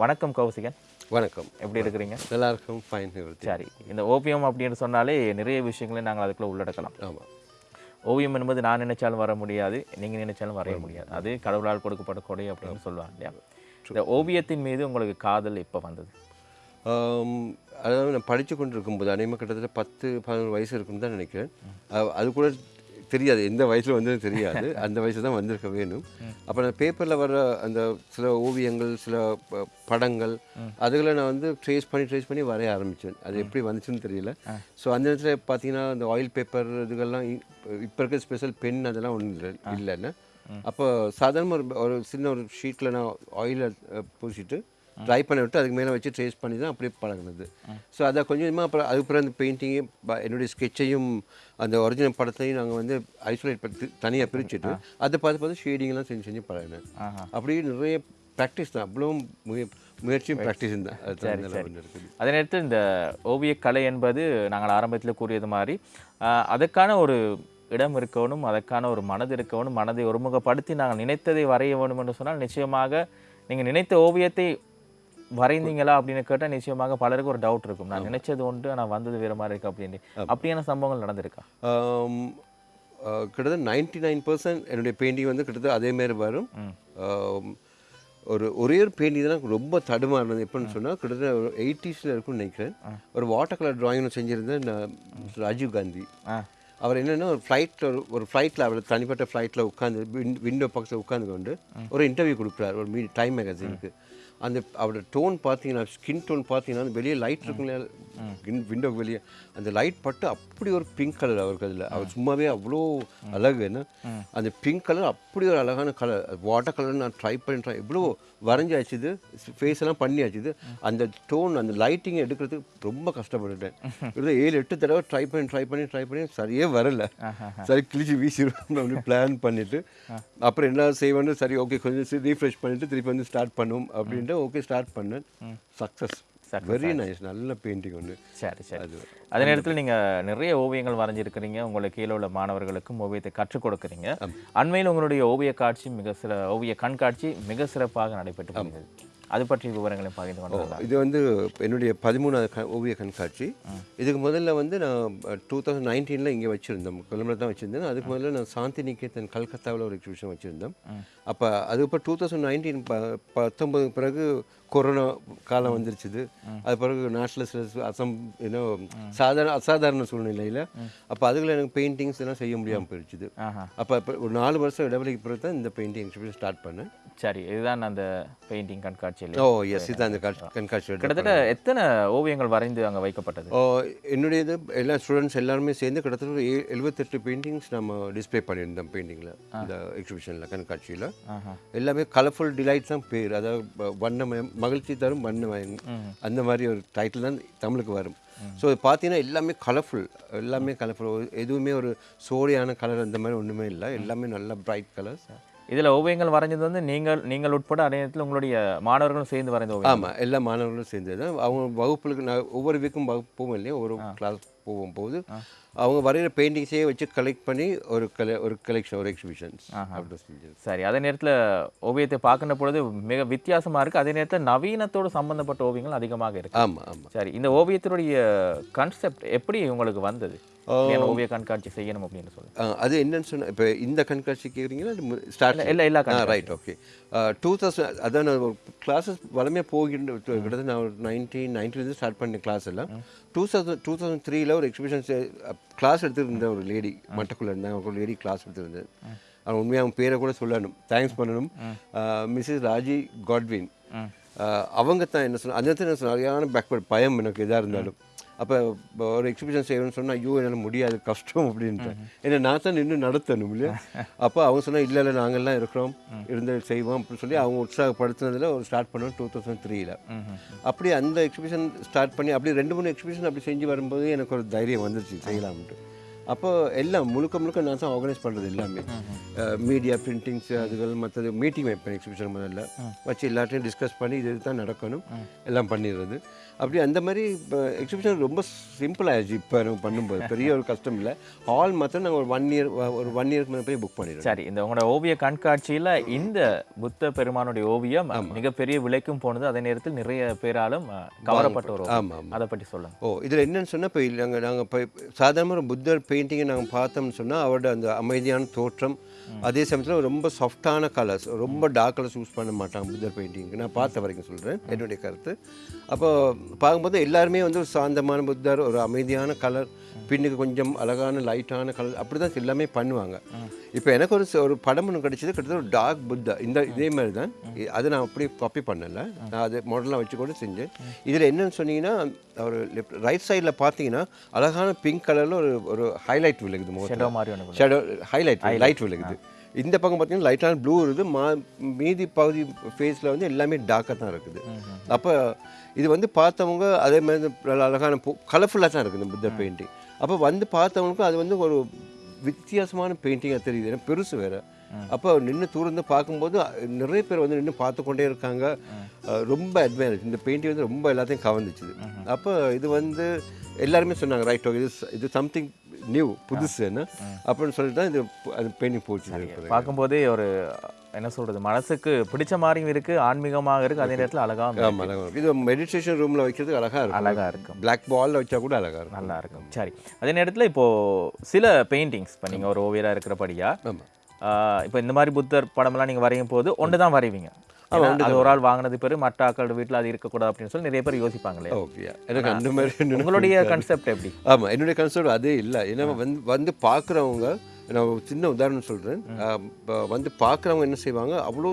வணக்கம் கௌசிகன். வணக்கம். எப்படி இருக்கிறீங்க? நல்லா இருக்கும் ஃபைன் சரி இந்த ஓவியம் அப்படின்னு சொன்னாலே நிறைய விஷயங்களை நாங்கள் அதுக்குள்ள உள்ளடக்கலாம். ஆமாம் ஓவியம் என்பது நான் நினைச்சாலும் வர முடியாது நீங்கள் நினைச்சாலும் வரைய முடியாது. அது கடவுளால் கொடுக்கப்பட்ட கொடை அப்படின்னு சொல்லுவாங்க இல்லையா? இந்த ஓவியத்தின் மீது உங்களுக்கு காதல் எப்போ வந்தது? அதாவது நான் படித்து கொண்டு இருக்கும்போது அநேகமாக கிட்டத்தட்ட பத்து பதினோரு வயசு இருக்குன்னு தான் நினைக்கிறேன். அது கூட தெரியாது. எந்த வயசில் வந்து தெரியாது. அந்த வயசு தான் வந்திருக்க வேணும். அப்போ நான் பேப்பரில் வர அந்த சில ஓவியங்கள் சில படங்கள் அதுகளை நான் வந்து ட்ரேஸ் பண்ணி ட்ரேஸ் பண்ணி வரைய ஆரம்பித்தேன் அது எப்படி வந்துச்சுன்னு தெரியல. ஸோ அந்த நேரத்தில் பார்த்தீங்கன்னா அந்த ஆயில் பேப்பர் இதுகள்லாம் இப்போ இருக்க ஸ்பெஷல் பென் அதெல்லாம் ஒன்றும் இல்லை இல்லைன்னு. அப்போ சாதாரண ஒரு ஒரு சின்ன ஒரு ஷீட்டில் நான் ஆயிலை பூசிட்டு ட்ரை பண்ண விட்டு அதுக்கு மேலே வச்சு ட்ரேஸ் பண்ணி தான் அப்படியே பழகுனது. ஸோ அதை கொஞ்சமாக அப்புறம் அதுக்கப்புறம் அந்த பெயிண்டிங்கு என்னுடைய ஸ்கெட்சையும் அந்த ஒரிஜினல் படத்தையும் நாங்கள் வந்து ஐசோலேட் பண்ணி தனியாக பிரிச்சுட்டு அதை பார்த்து பார்த்து ஷேடிங்லாம் செஞ்சு செஞ்சு பழகினேன். அப்படியே நிறைய ப்ராக்டிஸ் தான். அவ்வளோ முய முயற்சியும் ப்ராக்டிஸ் தான். அதே நேரத்தில் இந்த ஓவியக்கலை என்பது நாங்கள் ஆரம்பத்தில் கூறியது மாதிரி ஆஹ், அதற்கான ஒரு இடம் இருக்கணும் அதற்கான ஒரு மனது இருக்கணும் மனதை ஒருமுகப்படுத்தி நாங்கள் நினைத்ததை வரைய வேண்டும் என்று சொன்னால் நிச்சயமாக நீங்கள் நினைத்த ஓவியத்தை வரைந்தீங்களா அப்படின்னு கேட்டால் நிச்சயமாக பலருக்கு ஒரு டவுட் இருக்கும். நான் நினைச்சது ஒன்று ஆனால் வந்தது வேறு மாதிரி இருக்கு அப்படின்னு. அப்படியான சம்பவங்கள் நடந்திருக்கா? கிட்டத்தட்ட நைன்டி நைன் பர்சன்ட் என்னுடைய பெயிண்டிங் வந்து கிட்டத்தட்ட அதே மாதிரி வரும். ஒரு ஒரே ஒரு பெயிண்டிங் தான் ரொம்ப தடுமாறினது எப்படின்னு சொன்னால் கிட்டத்தட்ட ஒரு எயிட்டிஸில் இருக்கும்னு நினைக்கிறேன். ஒரு வாட்டர் கலர் டிராயிங் செஞ்சுருந்தேன் நான் ராஜீவ் காந்தி. அவர் என்னென்னா ஒரு ஃப்ளைட்டில் ஒரு ஒரு ஃப்ளைட்டில் அவர் தனிப்பட்ட ஃப்ளைட்டில் உட்காந்து விண்டோ பக்கத்தில் உட்காந்து கொண்டு ஒரு இன்டர்வியூ கொடுக்குறாரு ஒரு மீ டைம் மேகசினுக்கு அந்த அவரோட டோன் பார்த்தீங்கன்னா ஸ்கின் டோன் பார்த்தீங்கன்னா வெளியே லைட் இருக்குங்களா விண்டோக்கு வெளியே அந்த லைட் பட்டு அப்படி ஒரு பிங்க் கலர் அவருக்கு அதில். அவர் சும்மாவே அவ்வளோ அழகு என்ன? அந்த பிங்க் கலர் அப்படி ஒரு அழகான கலர் வாட்டர் கலர் நான் ட்ரை பண்ணி ட்ரை வரைஞ்சாச்சுது ஃபேஸ் எல்லாம் பண்ணியாச்சுது அந்த டோன் அந்த லைட்டிங் எடுக்கிறதுக்கு ரொம்ப கஷ்டப்பட்டுட்டேன். கிட்டத்தட்ட ஏழு எட்டு தடவை ட்ரை பண்ணி ட்ரை பண்ணி ட்ரை பண்ணி சரியே வரல. சரி கிழிச்சு வீசிடுவோம் அப்படி பிளான் பண்ணிட்டு அப்புறம் என்ன செய்வேன்னு சரி ஓகே கொஞ்சம் ரீஃப்ரெஷ் பண்ணிட்டு திருப்பி வந்து ஸ்டார்ட் பண்ணும் அப்படின்ட்டு ஓகே ஸ்டார்ட் பண்ணேன். சக்ஸஸ் வெரி நைஸ் நல்ல பெயிண்டிங் ஒன்று சரி சரி. அதே நேரத்தில் நீங்கள் நிறைய ஓவியங்கள் வரைஞ்சிருக்கிறீங்க. உங்களுக்கு கீழே உள்ள மாணவர்களுக்கும் ஓவியத்தை கற்றுக் கொடுக்குறீங்க. அண்மையில் உங்களுடைய ஓவிய காட்சி மிக சில ஓவிய கண்காட்சி மிக சிறப்பாக நடைபெற்று வருகிறது அது பற்றிய விவரங்களை பகிர்ந்து கொண்டு இது வந்து என்னுடைய பதிமூணாவது ஓவிய கண்காட்சி. இதுக்கு முதல்ல வந்து நான் டூ தௌசண்ட் நைன்டீனில் இங்கே வச்சுருந்தோம். கொல்லுமில் தான் வச்சுருந்தேன். அதுக்கு முதல்ல நான் சாந்தி நிகேதன் கல்கத்தாவில் ஒரு எக்ஸிபிஷன் வச்சுருந்தோம். அப்போ அது இப்போ டூ தௌசண்ட் நைன்டீன் பத்தொம்பது பிறகு கொரோனா காலம் வந்துருச்சுது. அது பிறகு நேஷ்னல் அசம் ஏன்னோ சாதாரண அசாதாரண சூழ்நிலையில் அப்போ அதுக்குள்ள எனக்கு பெயிண்டிங்ஸ் எல்லாம் செய்ய முடியாமல் போயிடுச்சுது. அப்போ இப்போ ஒரு நாலு வருஷம் இடைவெளிக்கு பிறகு தான் இந்த பெயிண்டிங் எக்ஸிபிஷன் ஸ்டார்ட் பண்ணேன். சரி இதுதான் அந்த பெயிண்டிங் கண்காட்சியில். ஓ எஸ் இதுதான் அந்த காட்சி- கண்காட்சியோட கிட்டத்தட்ட எத்தனை ஓவியங்கள் வரைந்து அங்கே வைக்கப்பட்டது? ஓ, என்னுடைய இது எல்லா ஸ்டூடெண்ட்ஸ் எல்லாருமே சேர்ந்து கிட்டத்தட்ட எழுபத்தெட்டு பெயிண்டிங்ஸ் நம்ம டிஸ்ப்ளே பண்ணியிருந்தோம் பெயிண்டிங்கில் இந்த எக்ஸிபிஷனில் கண்காட்சியில். எல்லாமே கலர்ஃபுல் டிலைட் தான் பேர். அதாவது வண்ணமயம் மகிழ்ச்சி தரும் வண்ணமயம் அந்த மாதிரி ஒரு டைட்டில் தான் தமிழுக்கு வரும். ஸோ இது பார்த்தீங்கன்னா எல்லாமே கலர்ஃபுல் எல்லாமே கலர்ஃபுல் எதுவுமே ஒரு சோடியான கலர் அந்த மாதிரி ஒன்றுமே இல்லை. எல்லாமே நல்ல பிரைட் கலர்ஸ் இதில் ஓவியங்கள் வரைஞ்சது வந்து நீங்கள் நீங்கள் உட்பட அதே நேரத்தில் உங்களுடைய மாணவர்களும் சேர்ந்து வரைந்த ஓவியம் ஆமாம் எல்லா மாணவர்களும் சேர்ந்து தான் அவங்க வகுப்புகளுக்கு நான் ஒவ்வொரு வீக்கும் வகுப்பு போவோம் இல்லையா? ஒரு கிளாஸ் போகும் போது அவங்க வரைகிற பெயிண்டிங்ஸே வச்சு கலெக்ட் பண்ணி ஒரு கல ஒரு கலெக்ஷன் ஒரு எக்ஸிபிஷன்ஸ் அப்படி செஞ்சது சரி அதே நேரத்தில் ஓவியத்தை பார்க்கின்ற பொழுது மிக வித்தியாசமாக இருக்குது அதே நேரத்தில் நவீனத்தோடு சம்பந்தப்பட்ட ஓவியங்கள் அதிகமாக இருக்கு. ஆமாம் ஆமாம் சரி இந்த ஓவியத்தினுடைய கான்செப்ட் எப்படி உங்களுக்கு வந்தது? ஓவிய கண்காட்சி செய்யணும் அப்படின்னு சொல்லி. அது என்னன்னு சொன்ன இப்போ இந்த கண்காட்சி கேட்குறீங்களா ஸ்டார்ட் இல்லை எல்லா ah right okay two thousand அதான் நான் கிளாஸஸ் வளமையாக போகின்ற கிட்டத்தட்ட நான் ஒரு நைன்டீன் நைன்டிலேருந்து ஸ்டார்ட் பண்ண கிளாஸ் எல்லாம். டூ தௌசண்ட் டூ தௌசண்ட் த்ரீல ஒரு எக்ஸிபிஷன் கிளாஸ் எடுத்துருந்த ஒரு லேடி மட்டக்குள்ளே இருந்தாங்க ஒரு லேடி கிளாஸ் எடுத்துருந்தேன் அவங்க உண்மையாக அவங்க பேரை கூட சொல்லணும். தேங்க்ஸ் பண்ணணும். மிஸ்ஸஸ் ராஜி காட்வின் அவங்க தான் என்ன சொன்ன அந்த என்ன சொன்ன சரியான பேக்வர்ட் பயம் எனக்கு எதாக இருந்தாலும். அப்போ ஒரு எக்ஸிபிஷன் செய்யணும்னு சொன்னால் ஐயோ என்னால் முடியாது கஷ்டம் அப்படின்ட்டு. ஏன்னா நான் தான் நின்று நடத்தணும் இல்லையா? அப்போ அவங்க சொன்னா இல்லை இல்லை நாங்கள்லாம் இருக்கிறோம். இருந்து செய்வோம் அப்படின்னு சொல்லி அவங்க உற்சாகப்படுத்துனதில் ஒரு ஸ்டார்ட் பண்ணோம் டூ தௌசண்ட் த்ரீல அப்படி அந்த எக்ஸிபிஷன் ஸ்டார்ட் பண்ணி அப்படி ரெண்டு மூணு எக்ஸிபிஷன் அப்படி செஞ்சு வரும்போது எனக்கு ஒரு தைரியம் வந்துருச்சு செய்யலாம்ட்டு அப்போ எல்லாம் முழுக்க முழுக்க நான் தான் ஆர்கனைஸ் பண்ணுறது எல்லாமே. மீடியா பிரிண்டிங்ஸ் அதுகள் மற்றது மீட்டிங் வைப்பேன் எக்ஸிபிஷன் முதல்ல. வச்சு எல்லாத்தையும் டிஸ்கஸ் பண்ணி இது தான் நடக்கணும். எல்லாம் பண்ணிடுறது. அப்படி அந்த மாதிரி இப்போ எக்ஸிபிஷன் ரொம்ப சிம்பிள் ஆயிடுச்சு இப்போ நம்ம பண்ணும்போது. பெரிய ஒரு கஷ்டம் இல்லை. ஹால் மாத்திரம் நாங்கள் ஒரு ஒன் இயர் ஒரு ஒன் இயருக்கு மேலே போய் புக் பண்ணிடுறோம். சரி இந்த உங்களோட ஓவிய கண்காட்சியில இந்த புத்த பெருமானுடைய ஓவியம் மிகப்பெரிய விலைக்கும் போனது. அதே நேரத்தில் நிறைய பேராலும் கவரப்பட்ட ஒரு ஓவியம். ஆமாம் அதை பற்றி சொல்லுங்க. ஓ இதில் என்னன்னு சொன்னால் இப்போ நாங்கள் நாங்கள் இப்போ சாதாரண ஒரு புத்தர் பெயிண்டிங்கை நாங்கள் பார்த்தோம்னு சொன்னால் அவரோட அந்த அமைதியான தோற்றம் அதே சமயத்தில் ரொம்ப சாஃப்டான கலர்ஸ் ரொம்ப டார்க் கலர்ஸ் யூஸ் பண்ண மாட்டாங்க புத்தர் பெயிண்டிங்க்கு நான் பார்த்த வரைக்கும் சொல்கிறேன் என்னுடைய கருத்து. அப்போ பார்க்கும்போது எல்லாருமே வந்து ஒரு சாந்தமான புத்தர் ஒரு அமைதியான கலர் பின்னுக்கு கொஞ்சம் அழகான லைட்டான கலர் அப்படி தான் எல்லாமே பண்ணுவாங்க. இப்போ எனக்கு ஒரு ஒரு படம் ஒன்று கிடைச்சது கிட்டத்தட்ட ஒரு டார்க் புத்தா. இந்த இதே மாதிரி தான் அது நான் அப்படி காப்பி பண்ணலை. நான் அது மாடலாக வச்சு கூட செஞ்சேன். இதில் என்னன்னு சொன்னீங்கன்னா ஒரு லெஃப்ட் ரைட் சைடில் பார்த்தீங்கன்னா அழகான பிங்க் கலரில் ஒரு ஒரு ஹைலைட் விழுகுது ஷேடோ ஹைலைட் லைட் விழுகுது. இந்த பக்கம் பார்த்தீங்கன்னா லைட்டான ப்ளூ இருக்குது. மா மீதி பகுதி ஃபேஸில் வந்து எல்லாமே டார்க்காக தான் இருக்குது. அப்போ இது வந்து பார்த்தவங்க அதே மாதிரி அழகான கலர்ஃபுல்லாக தான் இருக்குது இந்த புத்தர் பெயிண்டிங் அப்போ வந்து பார்த்தவங்களுக்கும் அது வந்து ஒரு வித்தியாசமான பெயிண்டிங்காக தெரியுது. ஏன்னா பெருசு வேறு. அப்போ நின்று தூர்ந்து பார்க்கும்போது நிறைய பேர் வந்து நின்று பார்த்து கொண்டே இருக்காங்க ரொம்ப அட்மையர் இந்த பெயிண்டிங் வந்து ரொம்ப எல்லாத்தையும் கவர்ந்துச்சுது அப்போ இது வந்து எல்லாருமே சொன்னாங்க ரைட் ஓகே இது இது சம்திங் நியூ புதுசு என்ன அப்படின்னு சொல்லிட்டு தான் இது அது பெயிண்டிங் போச்சு. பார்க்கும்போதே ஒரு என்ன சொல்றது மனசுக்கு பிடிச்ச மாதிரியும் இருக்கு ஆன்மீகமாக இருக்கு அதே நேரத்தில். ஆமாம் அழகாக இருக்கும் இது மெடிடேஷன் ரூமில் வைக்கிறதுக்கு அழகாக இருக்கும். அழகா இருக்கும். பிளாக் பாலில் வச்சா கூட அழகாக இருக்கும். நல்லா இருக்கும். சரி. அதே நேரத்தில் இப்போ சில பெயிண்டிங்ஸ் இப்போ நீங்க ஒரு ஓவியரா இருக்கிறபடியா ஆமாம் ஆஹ் இப்போ இந்த மாதிரி புத்தர் படமெல்லாம் நீங்க வரையும் போது ஒன்று தான் வரைவீங்க? அது ஒரு ஆள் வாங்கினது பேரு மற்ற ஆக்களோட வீட்டில் அது இருக்கக்கூடாது அப்படின்னு சொல்லி நிறைய பேர் யோசிப்பாங்களே. ஓகே எனக்கு அந்த மாதிரி உங்களுடைய கன்செப்ட் எப்படி? ஆமாம் என்னுடைய கன்சர்ட் அதே இல்லை. ஏன்னா வந்து வந்து பார்க்குறவங்க நான் ஒரு சின்ன உதாரணம் சொல்கிறேன் வந்து பார்க்குறவங்க என்ன செய்வாங்க? அவ்வளோ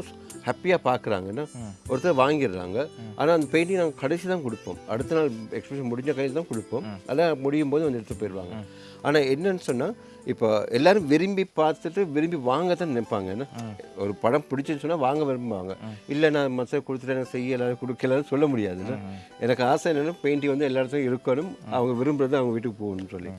ஹாப்பியாக பார்க்குறாங்கன்னா ஒருத்தர் வாங்கிடுறாங்க. ஆனால் அந்த பெயிண்டிங் நாங்கள் கடைசி தான் கொடுப்போம். அடுத்த நாள் எக்ஸ்பிரஷன் முடிஞ்ச கடைசி தான் கொடுப்போம். அதான் முடியும் போது வந்து எடுத்து போயிடுவாங்க. ஆனால் என்னன்னு சொன்னால் இப்போ எல்லாரும் விரும்பி பார்த்துட்டு விரும்பி வாங்க தான் நினைப்பாங்க. என்ன? ஒரு படம் பிடிச்சுன்னு சொன்னால் வாங்க விரும்புவாங்க. இல்லை நான் மற்ற கொடுத்துட்டு எனக்கு கொடுக்கலன்னு சொல்ல முடியாதுல்ல எனக்கு ஆசை என்னென்னா பெயிண்டிங் வந்து எல்லா இடத்துலையும் இருக்கணும். அவங்க விரும்புறது அவங்க வீட்டுக்கு போகணும்னு சொல்லி.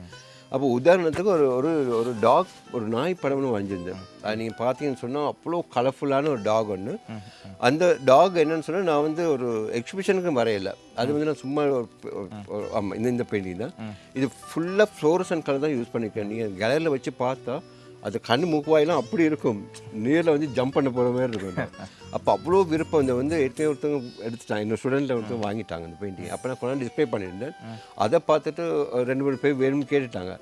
அப்போ உதாரணத்துக்கு ஒரு ஒரு ஒரு டாக் ஒரு நாய் படம்னு வரைஞ்சிருந்தேன். அது நீங்கள் பார்த்தீங்கன்னு சொன்னால் அவ்வளோ கலர்ஃபுல்லான ஒரு டாக் ஒன்று அந்த டாக் என்னன்னு சொன்னால் நான் வந்து ஒரு எக்ஸிபிஷனுக்கு வரையலை. அது வந்து நான் சும்மா ஒரு ஆமாம் இந்த இந்த பெயிண்டிங் தான். இது ஃபுல்லாக ஃப்ளோரசன் கலர் தான் யூஸ் பண்ணியிருக்கேன் நீங்கள் கேலரியில் வச்சு பார்த்தா அது கண் மூக்குவாயெல்லாம் அப்படி இருக்கும். நேரில் வந்து ஜம்ப் பண்ண போகிற மாதிரி இருக்கும் அப்போ அவ்வளோ விருப்பம் இந்த வந்து ஏற்கனவே ஒருத்தவங்க எடுத்துட்டாங்க. இன்னொரு ஸ்டூடெண்ட்டில் ஒருத்தவங்க வாங்கிட்டாங்க இந்த பெயிண்டிங் அப்போ நான் கொண்டாந்து டிஸ்ப்ளே பண்ணியிருந்தேன். அதை பார்த்துட்டு ரெண்டு மூணு பேர் வேணும்னு கேட்டுட்டாங்க.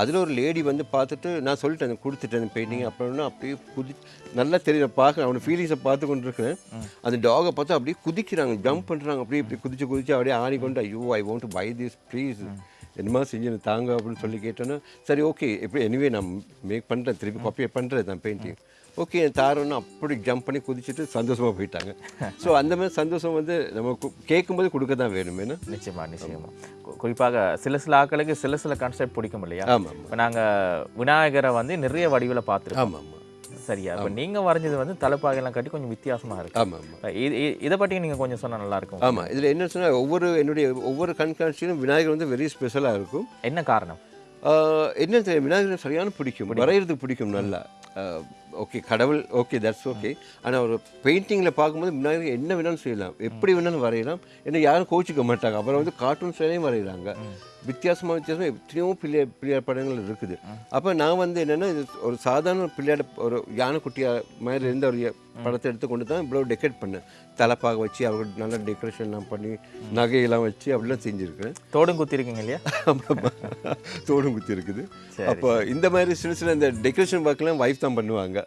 அதில் ஒரு லேடி வந்து பார்த்துட்டு நான் சொல்லிட்டேன் கொடுத்துட்டேன் பெயிண்டிங் அப்படின்னா அப்படியே குதி நல்லா தெரியல பார்க்க அவனோட ஃபீலிங்ஸை பார்த்து கொண்டு இருக்கிறேன் அந்த டாகை பார்த்து அப்படியே குதிக்கிறாங்க ஜம்ப் பண்ணுறாங்க அப்படியே இப்படி குதிச்சு குதிச்சு அப்படியே ஆடிக்கொண்டு ஐயோ I want buy this please என்னமா செஞ்சு தாங்க அப்படின்னு சொல்லி கேட்டோன்னா சரி ஓகே எப்படி எனிவே நான் மேக் பண்ணுறேன் திருப்பி காப்பியை பண்ணுறேன் நான் பெயிண்டிங் ஓகே தாரோன்னு அப்படி ஜம்ப் பண்ணி குதிச்சுட்டு சந்தோஷமாக போயிட்டாங்க. ஸோ அந்த மாதிரி சந்தோஷம் வந்து நம்ம கேட்கும்போது கொடுக்க தான் வேணும் ஏன்னா நிச்சயமா நிச்சயமா. கு- குறிப்பாக சில சில ஆட்களுக்கு சில சில கான்செப்ட் பிடிக்கும் இல்லையா? ஆமாம் இப்போ நாங்க விநாயகரை வந்து நிறைய வடிவில் பார்த்துருக்கோம். ஆமாம். சரியா? இப்போ நீங்க வரைஞ்சது வந்து தலைப்பாகையெல்லாம் கட்டி கொஞ்சம் வித்தியாசமா இருக்கு. ஆமாம் ஆமாம் இது இதை பற்றி நீங்க கொஞ்சம் சொன்னா நல்லா இருக்கும். ஆமாம் இதில் என்ன சொன்னால் ஒவ்வொரு என்னுடைய ஒவ்வொரு கண்காட்சியிலும் விநாயகர் வந்து வெரி ஸ்பெஷலாக இருக்கும். என்ன காரணம்? என்ன தெரியும் விநாயகர் சரியான பிடிக்கும் வரைகிறதுக்கு பிடிக்கும் நல்லா. ஓகே கடவுள் ஓகே தட்ஸ் ஓகே ஆனால் ஒரு பெயிண்டிங்கில் பார்க்கும்போது விநாயகர் என்ன வேணாலும் செய்யலாம் எப்படி வேணாலும் வரையலாம். ஏன்னா யாரும் கோச்சிக்க மாட்டாங்க. அப்புறம் வந்து கார்ட்டூன் ஸ்டைலையும் வரைகிறாங்க வித்தியாசமாக வித்தியாசமாக எத்தனையோ பிள்ளை பிள்ளையார் படங்கள் இருக்குது. அப்போ நான் வந்து என்னென்னா இது ஒரு சாதாரண பிள்ளையாட ஒரு யானைக்குட்டியாக மாதிரி இருந்த ஒரு படத்தை எடுத்து கொண்டு தான் இவ்வளோ டெக்கரேட் பண்ணேன் தலைப்பாக வச்சு அவர்கள் நல்ல டெக்கரேஷன்லாம் பண்ணி நகையெல்லாம் வச்சு அப்படிலாம் செஞ்சுருக்கேன். தோடும் குத்திருக்கீங்க இல்லையா? தோடும் குத்தி இருக்குது அப்போ இந்த மாதிரி சின்ன சின்ன இந்த டெக்கரேஷன் ஒர்க்லாம் வைஃப் தான் பண்ணுவாங்க.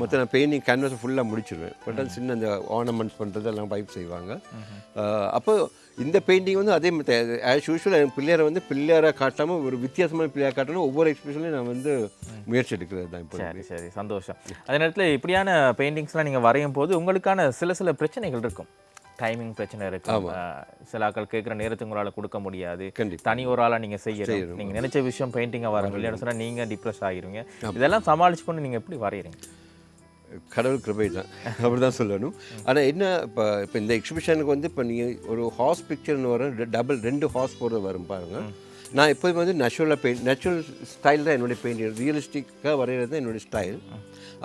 மொத்தம் நான் பெயிண்டிங் கேன்வாஸ் ஃபுல்லாக முடிச்சிடுவேன் பட் சின்ன அந்த ஆர்னமெண்ட்ஸ் பண்ணுறது எல்லாம் வைஃப் செய்வாங்க அப்போ இந்த பெயிண்டிங் வந்து அதே மாதிரி ஆஸ் யூஷுவல் என் பிள்ளையாரை வந்து பிள்ளையாராக காட்டாமல் ஒரு வித்தியாசமான பிள்ளையார் காட்டணும் ஒவ்வொரு எக்ஸ்பிரஷன்லையும் நான் வந்து முயற்சி எடுக்கிறது தான் இப்போ சரி சரி. சந்தோஷம். அதே நேரத்தில் இப்படியான பெயிண்டிங்ஸ்லாம் நீங்க வரையும் போது உங்களுக்கான சில சில பிரச்சனைகள் இருக்கும். டைமிங் பிரச்சனை இருக்கும். சில ஆட்கள் கேட்குற நேரத்துக்கு உங்களால் கொடுக்க முடியாது. தனி ஒரு ஆளா நீங்க செய்யணும். நீங்க நினைச்ச விஷயம் பெயிண்டிங்காக வரும் இல்லைன்னு சொன்னா நீங்க டிப்ரெஸ் ஆகிருவீங்க இதெல்லாம் சமாளிச்சு கொண்டு நீங்க எப்படி வரைகிறீங்க கடவுள் கிருபை தான். அப்படி தான் சொல்லணும். ஆனால் என்ன இப்போ இப்போ இந்த எக்ஸிபிஷனுக்கு வந்து இப்போ நீங்கள் ஒரு ஹார்ஸ் பிக்சர்னு வரும் டபுள் ரெண்டு ஹார்ஸ் போடுறது வரும் பாருங்க. நான் எப்போதுமே வந்து நேச்சுரலாக பெயிண்ட் நேச்சுரல் ஸ்டைல் தான் என்னுடைய பெயிண்டிங் ரியலிஸ்டிக்காக வரைகிறது தான் என்னுடைய ஸ்டைல்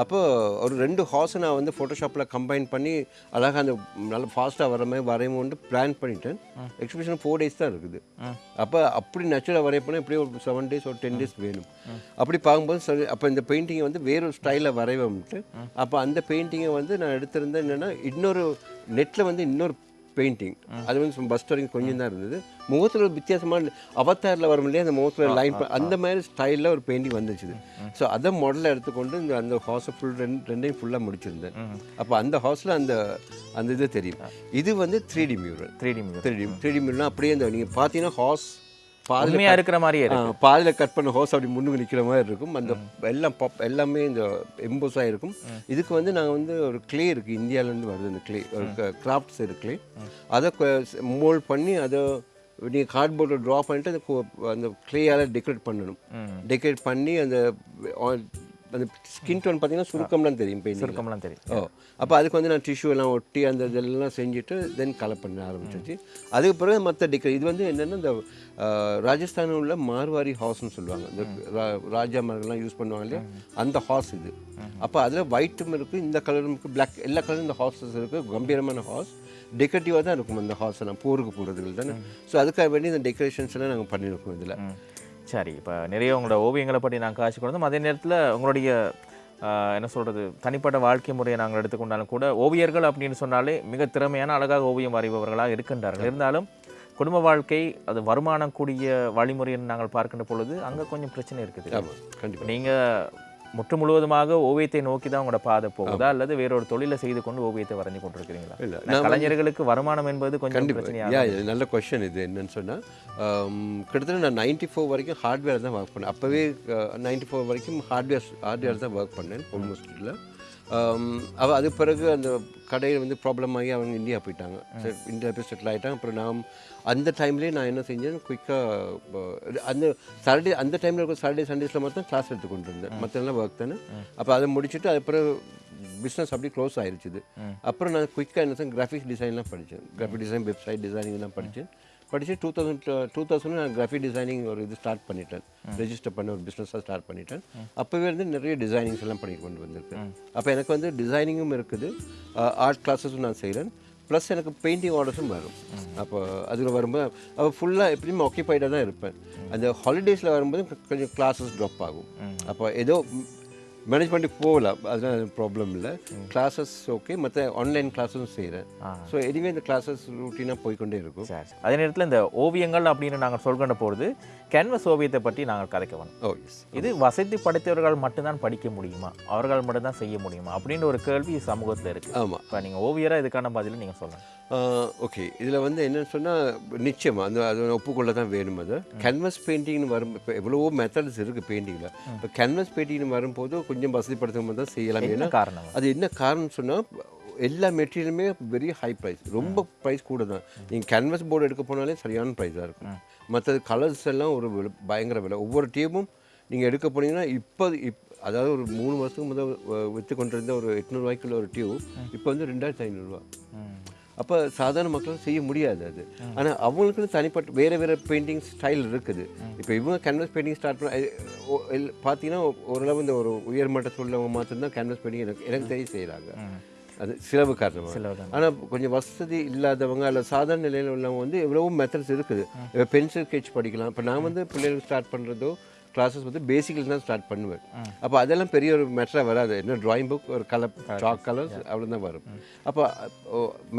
அப்போது ஒரு ரெண்டு ஹார்ஸை நான் வந்து ஃபோட்டோஷாப்பில் கம்பைன் பண்ணி அழகாக அந்த நல்ல ஃபாஸ்ட்டாக வர மாதிரி வரையும்போது பிளான் பண்ணிட்டேன். எக்ஸிபிஷன் ஃபோர் டேஸ் தான் இருக்குது. அப்போ அப்படி நேச்சுரலாக வரைய போனால் எப்படியும் ஒரு செவன் டேஸ் ஒரு டென் டேஸ் வேணும். அப்படி பார்க்கும்போது சரி அப்போ இந்த பெயிண்டிங்கை வந்து வேறொரு ஸ்டைலில் வரைவோம்ட்டு அப்போ அந்த பெயிண்டிங்கை வந்து நான் எடுத்திருந்தேன் என்னென்னா இன்னொரு நெட்டில் வந்து இன்னொரு பெயிண்டிங் அது வந்து பஸ் வரைக்கும் கொஞ்சம் தான் இருந்தது. முகத்தில் ஒரு வித்தியாசமான அவத்தாரில் வரும் இல்லையா அந்த முகத்தில் லைன் அந்த மாதிரி ஸ்டைலில் ஒரு பெயிண்டிங் வந்துச்சு ஸோ அதை மாடலில் எடுத்துக்கொண்டு இந்த அந்த ஹாஸை ஃபுல் ரெண்டு ரெண்டையும் ஃபுல்லாக முடிச்சிருந்தேன். அப்போ அந்த ஹாஸில் அந்த அந்த இது தெரியும். இது வந்து three D mural three D music three D three D மியூரல்னா அப்படியே இந்த நீங்கள் பார்த்தீங்கன்னா ஹாஸ் உண்மையா இருக்கிற மாதிரியே பாதியில் கட் பண்ண ஹோஸ் அப்படி முன்னுக்கு நிற்கிற மாதிரி இருக்கும். அந்த எல்லாம் பாப் எல்லாமே இந்த எம்போஸ் ஆகிருக்கும் இதுக்கு வந்து நாங்கள் வந்து ஒரு க்ளே இருக்குது இந்தியாவிலேருந்து வருது அந்த க்ளே ஒரு கிராஃப்ட்ஸ் இருக்கு க்ளே அதை மோல்ட் பண்ணி அதை நீங்கள் கார்ட்போர்டில் ட்ரா பண்ணிட்டு அந்த அந்த க்ளேயால் டெக்கரேட் பண்ணணும். டெக்கரேட் பண்ணி அந்த அந்த ஸ்கின் டோன் பார்த்தீங்கன்னா சுருக்கம்லாம் தெரியும் பெயிண்டிங் சுருக்கம்லாம் தெரியும். ஓ அப்போ அதுக்கு வந்து நான் டிஷ்யூ எல்லாம் ஒட்டி அந்த இதெல்லாம் செஞ்சுட்டு தென் கலர் பண்ண ஆரம்பிச்சிச்சு அதுக்கு பிறகு மற்ற டிக்கர் இது வந்து என்னென்னா இந்த ராஜஸ்தானில் உள்ள மார்வாரி ஹார்ஸ்னு சொல்லுவாங்க. இந்த ராஜா மாதிரிலாம் யூஸ் பண்ணுவாங்க இல்லையா? அந்த ஹார்ஸ் இது. அப்போ அதில் ஒயிட்டும் இருக்குது இந்த கலரும் இருக்குது பிளாக் எல்லா கலரும் இந்த ஹார்ஸஸ் இருக்குது கம்பீரமான ஹார்ஸ் டெக்கரேட்டிவாக தான் இருக்கும் அந்த ஹார்ஸ் எல்லாம்? போருக்கு போகிறதுக்கு தானே. ஸோ அதுக்காக வேண்டி இந்த டெக்கரேஷன்ஸ் எல்லாம் நாங்கள் பண்ணியிருக்கோம் இதில். சரி இப்போ நிறைய உங்களோட ஓவியங்களை பற்றி நான் காட்சி கொடுத்தோம். அதே நேரத்தில் உங்களுடைய என்ன சொல்கிறது தனிப்பட்ட வாழ்க்கை முறையை நாங்கள் எடுத்துக்கொண்டாலும் கூட ஓவியர்கள் அப்படின்னு சொன்னாலே மிக திறமையான அழகாக ஓவியம் வரைபவர்களாக இருக்கின்றார்கள். இருந்தாலும் குடும்ப வாழ்க்கை அது வருமானம் கூடிய வழிமுறையை நாங்கள் பார்க்கின்ற பொழுது அங்கே கொஞ்சம் பிரச்சனை இருக்குது. கண்டிப்பாக நீங்கள் முற்று முழுவதுமாக ஓவியத்தை நோக்கி தான் உங்களோட பாதை போகுதா? அல்லது வேறொரு தொழிலை செய்து கொண்டு ஓவியத்தை வரைஞ்சு கொண்டிருக்கிறீங்களா? இல்லை கலைஞர்களுக்கு வருமானம் என்பது கொஞ்சம் பிரச்சனையாக யா இது நல்ல கொஷின் இது. என்னன்னு சொன்னால் கிட்டத்தட்ட நான் நைன்டி ஃபோர் வரைக்கும் ஹார்ட்வேர் தான் ஒர்க் பண்ணேன். அப்போவே நைன்டி ஃபோர் வரைக்கும் ஹார்ட்வேர் ஹார்ட்வேர் தான் ஒர்க் பண்ணேன் ஆல்மோஸ்ட் இல்லை. அவ அது பிறகு அந்த கடையில் வந்து ப்ராப்ளம் ஆகி அவங்க இந்தியா போயிட்டாங்க. இந்தியா போய் செட்டில் ஆகிட்டாங்க அப்புறம் நான் அந்த டைம்லேயே நான் என்ன செஞ்சேன்? குயிக்காக அந்த சாட்டர்டே அந்த டைமில் இருக்க சாட்டர்டே சண்டேஸில் மட்டும் கிளாஸ் எடுத்து கொண்டு இருந்தேன் மற்றெல்லாம் ஒர்க் தானே. அப்போ அதை முடிச்சுட்டு அது பிறகு பிஸ்னஸ் அப்படியே க்ளோஸ் ஆயிருச்சுது. அப்புறம் நான் குயிக்காக என்ன செஞ்சேன்? கிராஃபிக் டிசைன்லாம் படித்தேன் கிராஃபிக் டிசைன் வெப்சைட் டிசைனிங்லாம் படித்தேன் படித்து டூ தௌசண்ட் டூ தௌசண்ட் நான் கிராஃபிக் டிசைனிங் ஒரு இது ஸ்டார்ட் பண்ணிட்டேன். ரெஜிஸ்டர் பண்ண ஒரு பிஸ்னஸாக ஸ்டார்ட் பண்ணிட்டேன். அப்போவே இருந்து நிறைய டிசைனிங்ஸ் எல்லாம் பண்ணி கொண்டு வந்திருக்கேன். அப்போ எனக்கு வந்து டிசைனிங்கும் இருக்குது. ஆர்ட் கிளாஸஸும் நான் செய்கிறேன் ப்ளஸ் எனக்கு பெயிண்டிங் ஆர்டர்ஸும் வரும். அப்போ அதில் வரும்போது அப்போ ஃபுல்லாக எப்படியும் ஆக்கியபைடாக தான் இருப்பேன். அந்த ஹாலிடேஸில் வரும்போது கொஞ்சம் கிளாஸஸ் ட்ராப் ஆகும். அப்போ ஏதோ மேனேஜ் பண்ணி போகலாம் அதெல்லாம் ப்ராப்ளம் இல்லை. கிளாஸஸ் ஓகே மற்ற ஆன்லைன் கிளாஸஸும் செய்கிறேன் ஸோ எனிவே இந்த கிளாஸஸ் ரூட்டீனாக போய்க்கொண்டே இருக்கும். அதே நேரத்தில் இந்த ஓவியங்கள் அப்படின்னு நாங்கள் சொல்கின்ற பொழுது கேன்வஸ் ஓவியத்தை பற்றி நாங்கள் கதைக்க ஓ எஸ் இது வசதி படைத்தவர்கள் மட்டும்தான் படிக்க முடியுமா? அவர்கள் மட்டும்தான் செய்ய முடியுமா? அப்படின்ற ஒரு கேள்வி சமூகத்தில் இருக்கு. ஆமாம் இப்போ நீங்கள் ஓவியராக இதுக்கான பதிலை நீங்கள் சொல்லணும் ஓகே இதில் வந்து என்னன்னு சொன்னால் நிச்சயமாக அந்த அது ஒப்புக்கொள்ள தான் வேணும் அது. கேன்வஸ் பெயிண்டிங்னு வரும் இப்போ எவ்வளவோ மெத்தட்ஸ் இருக்குது பெயிண்டிங்கில் இப்போ கேன்வஸ் பெயிண்டிங்னு வரும்போது கொஞ்சம் வசதிப்படுத்தும் தான் செய்யலாம் ஏன்னா காரணம் அது என்ன காரணம் சொன்னால் எல்லா மெட்டீரியலுமே வெரி ஹை ப்ரைஸ் ரொம்ப ப்ரைஸ் கூட தான் நீங்கள் கேன்வஸ் போர்டு எடுக்க போனாலே சரியான ப்ரைஸாக இருக்கும். மற்றது கலர்ஸ் எல்லாம் ஒரு பயங்கர விலை. ஒவ்வொரு டியூபும் நீங்கள் எடுக்க போனீங்கன்னா இப்போ இப் அதாவது ஒரு மூணு வருஷத்துக்கு முதல் விற்று கொண்டிருந்த ஒரு எட்நூறுவாய்க்குள்ள ஒரு டியூப் இப்போ வந்து ரெண்டாயிரத்தி ஐநூறுரூவா அப்போ சாதாரண மக்களால் செய்ய முடியாது அது. ஆனால் அவங்களுக்குன்னு தனிப்பட்ட வேறு வேறு பெயிண்டிங் ஸ்டைல் இருக்குது. இப்போ இவங்க கேன்வஸ் பெயிண்டிங் ஸ்டார்ட் பண்ண பார்த்தீங்கன்னா ஓரளவு இந்த ஒரு உயர்மட்டத்தில் உள்ளவங்க மாத்திரம்தான் கேன்வஸ் பெயிண்டிங் எனக்கு எனக்கு தெரிய செய்கிறாங்க அது சிலவு காரணமாக சிலவு ஆனால் கொஞ்சம் வசதி இல்லாதவங்க அல்ல சாதாரண நிலையில் உள்ளவங்க வந்து எவ்வளவோ மெத்தட்ஸ் இருக்குது. இப்போ பென்சில் ஸ்கெட்ச் படிக்கலாம். இப்போ நான் வந்து பிள்ளைகளுக்கு ஸ்டார்ட் பண்ணுறதோ கிளாஸஸ் வந்து பேசிக்கில் தான் ஸ்டார்ட் பண்ணுவேன். அப்போ அதெல்லாம் பெரிய ஒரு மெட்டராக வராது. என்ன ட்ராயிங் புக் ஒரு கலர் சாக் கலர்ஸ் அவ்வளோ தான் வரும். அப்போ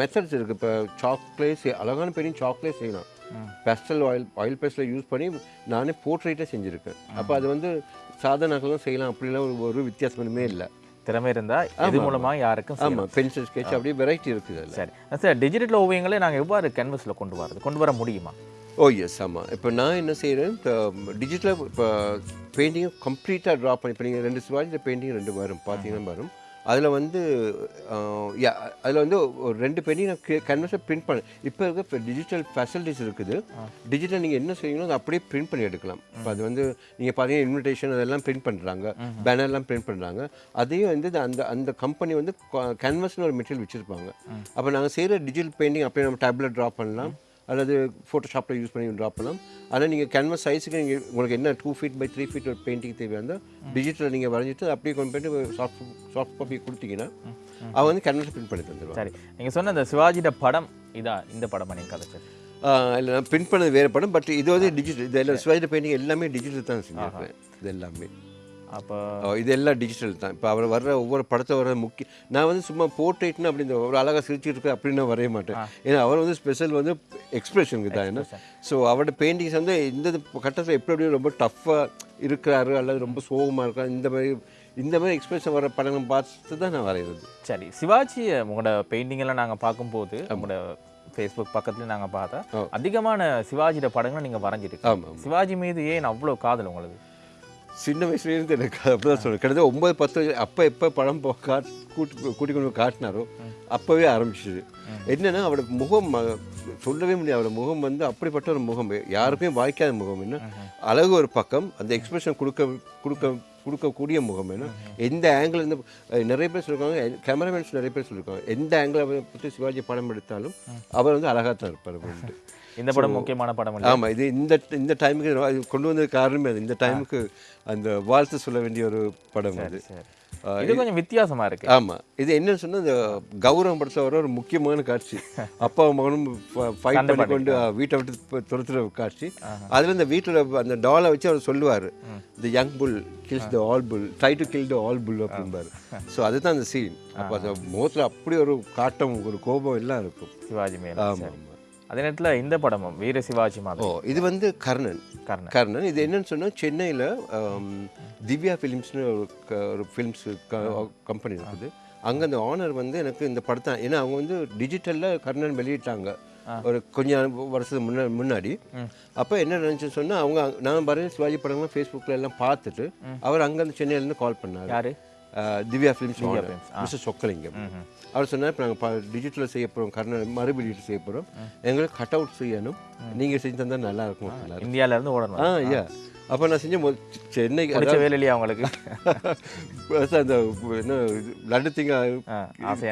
மெத்தட்ஸ் இருக்குது இப்போ சாக்லேட் அழகான பெரிய சாக்லேட் செய்யலாம். Pastel oil oil pastel use பண்ணி நானே போர்ட்ரேட்டே செஞ்சுருக்கேன். அப்போ அது வந்து சாதாரணங்களும் செய்யலாம். அப்படிலாம் ஒரு ஒரு வித்தியாசமே இல்லை. திறமை இருந்தால் இது மூலமா யாருக்கும். ஆமாம் பென்சில் ஸ்கெட்ச் அப்படியே வெரைட்டி இருக்குது சரி. சார் டிஜிட்டல் ஓவியங்களை நாங்கள் எவ்வாறு கேன்வஸில் கொண்டு வரது? கொண்டு வர முடியுமா? ஓ எஸ் ஆமாம் இப்போ நான் என்ன செய்கிறேன் டிஜிட்டலாக இப்போ பெயிண்டிங்கை கம்ப்ளீட்டாக ட்ரா பண்ணி இப்போ நீங்கள் ரெண்டு சிவாஜியில் பெயிண்டிங் ரெண்டு வரும் பார்த்தீங்கன்னா வரும். அதில் வந்து அதில் வந்து ஒரு ரெண்டு பெயிண்டிங் நான் கேன்வஸை பிரிண்ட் பண்ண இப்போ இருக்க டிஜிட்டல் ஃபெசிலிட்டிஸ் இருக்குது. டிஜிட்டல் நீங்கள் என்ன செய்யணும் அதை அப்படியே பிரிண்ட் பண்ணி எடுக்கலாம். இப்போ அது வந்து நீங்கள் பார்த்தீங்கன்னா இன்விடேஷன் அதெல்லாம் பிரிண்ட் பண்ணுறாங்க பேனர்லாம் பிரிண்ட் பண்ணுறாங்க அதையும் வந்து அந்த அந்த கம்பெனி வந்து கேன்வஸ்னு ஒரு மெட்டீரியல் வச்சுருப்பாங்க. அப்போ நாங்கள் செய்கிற டிஜிட்டல் பெயிண்டிங் அப்படியே நம்ம டேப்லெட் ட்ரா பண்ணலாம். அல்லது ஃபோட்டோஷாப்பில் யூஸ் பண்ணி ட்ரா பண்ணலாம். ஆனால் நீங்கள் கேன்வாஸ் சைஸுக்கு நீங்கள் உங்களுக்கு என்ன two feet by three feet ஒரு பெயிண்டிங் தேவையாக இருந்தால் டிஜிட்டலில் நீங்கள் வரைஞ்சிட்டு அப்படியே கொண்டு போயிட்டு சாஃப்ட் சாஃப்ட் காப்பி கொடுத்தீங்கன்னா அவன் வந்து கேன்வாஸ் பிரிண்ட் பண்ணி தந்துடுவான் சரி. நீங்க சொன்ன அந்த சிவாஜியோட படம் இதா இந்த படமா நீங்க கதைச்சது இல்லை நான் பிரிண்ட் பண்ணது வேறு படம் பட் இது வந்து டிஜிட்டல் இது எல்லாம் சிவாஜி பெயிண்டிங் எல்லாமே டிஜிட்டல் தான் செஞ்சிருப்பேன். இது எல்லாமே. அப்போ இது எல்லாம் டிஜிட்டல் தான். இப்போ அவர் வர்ற ஒவ்வொரு படத்தை வர முக்கிய நான் வந்து சும்மா போர்ட்ரேட்னு அப்படி இந்த ஒரு அழகாக சிரிச்சிட்டு இருக்கு அப்படின்னு வரைய மாட்டேன். ஏன்னா அவர் வந்து ஸ்பெஷல் வந்து எக்ஸ்பிரஷனுக்கு தான் என்ன? ஸோ அவரோட பெயிண்டிங்ஸ் வந்து இந்த கட்டத்தில் எப்படி எப்படி ரொம்ப டஃப்பாக இருக்கிறாரு அல்லது ரொம்ப சோகமாக இருக்காரு இந்த மாதிரி இந்த மாதிரி எக்ஸ்பிரஷன் வர படங்கள் பார்த்து தான் நான் வரைகிறது சரி சிவாஜி உங்களோட பெயிண்டிங் எல்லாம் நாங்க பார்க்கும்போது உங்களோட ஃபேஸ்புக் பக்கத்துல நாங்க பார்த்தா அதிகமான சிவாஜியோட படங்களை நீங்க வரைஞ்சிருக்கு ஆமாம் சிவாஜி மீது ஏன் அவ்வளோ காதல் உங்களுக்கு? சின்ன வயசுலேருந்து எனக்கு அப்படி தான் சொல்லுவேன் கிட்டத்தட்ட ஒன்பது பத்து வயசு அப்போ எப்போ படம் போ காட் கூட்டி கூட்டி கொண்டு காட்டினாரோ அப்போவே ஆரம்பிச்சிது. என்னன்னா அவரோட முகம் சொல்லவே முடியாது. அவரோட முகம் வந்து அப்படிப்பட்ட ஒரு முகம். யாருக்குமே வாய்க்காத முகம் என்ன? அழகு ஒரு பக்கம் அந்த எக்ஸ்பிரஷன் கொடுக்க கொடுக்க கொடுக்கக்கூடிய முகம் என்ன? எந்த ஆங்கிள் இருந்து நிறைய பேர் சொல்லியிருக்காங்க கேமராமேன்ஸ் நிறைய பேர் சொல்லியிருக்காங்க எந்த ஆங்கிள் பற்றி சிவாஜி படம் எடுத்தாலும் அவர் வந்து அழகாக தான் இருப்பார் அப்படின்ட்டு. இந்த படம் முக்கியமான படம் ஆமாம் இது இந்த இந்த டைமுக்கு கொண்டு வந்தது காரணமே அது. இந்த டைமுக்கு அந்த வாழ்த்து சொல்ல வேண்டிய ஒரு படம் அது. இது கொஞ்சம் வித்தியாசமா இருக்கு. ஆமாம் இது என்னன்னு சொன்னால் இந்த கௌரவம் படத்தில் வர ஒரு முக்கியமான காட்சி. அப்பா மகனும் ஃபைட் பண்ணி கொண்டு வீட்டை விட்டு துரத்துற காட்சி. அதில் இந்த வீட்டில் அந்த டாலை வச்சு அவர் சொல்லுவார். The young bull kills the old bull try to kill the old bull அப்படிம்பாரு. ஸோ அதுதான் அந்த சீன் அப்போ அந்த முகத்தில் அப்படி ஒரு காட்டம் ஒரு கோபம் எல்லாம் இருக்கும். சிவாஜி மேல. ஆமாம் அதே நேரத்துல இந்த படமும் வீர சிவாஜி ஓ மாதிரி இது வந்து கர்ணன். கர்ணன். கர்ணன். இது என்னன்னு சொன்னால் சென்னையில் திவ்யா ஃபிலிம்ஸ்னு ஒரு க- ஒரு ஃபிலிம்ஸ் கம்பெனி இருக்குது. அங்கே அந்த ஆனர் வந்து எனக்கு இந்த படத்தை ஏன்னா அவங்க வந்து டிஜிட்டலில் கர்ணன் வெளியிட்டாங்க. ஒரு கொஞ்சம் வருஷத்துக்கு முன்ன முன்னாடி. அப்போ என்ன நினச்சுன்னு சொன்னால் அவங்க நான் பாருங்க சிவாஜி படங்கள்லாம் ஃபேஸ்புக்கில் எல்லாம் பார்த்துட்டு அவர் அங்கேருந்து சென்னையிலேருந்து கால் பண்ணார். யாரு? திவ்யா ஃபிலிம்ஸ் மிஸ்டர் சொக்கலிங்கம் அவர் சொன்னார் இப்போ நாங்கள் டிஜிட்டலில் செய்ய போகிறோம் கர்ணன் மறுபெளியீட்டு செய்ய போகிறோம் எங்களுக்கு கட் அவுட் செய்யணும் நீங்கள் செஞ்சு தந்தால் நல்லா இருக்கும் இருந்து ஓடணும் ஆ ஐயா அப்போ நான் செஞ்ச மொ- சென்னைக்கு பிடிச்ச வேலை இல்லையா உங்களுக்கு அதாவது அந்த என்ன லட்டு திங்க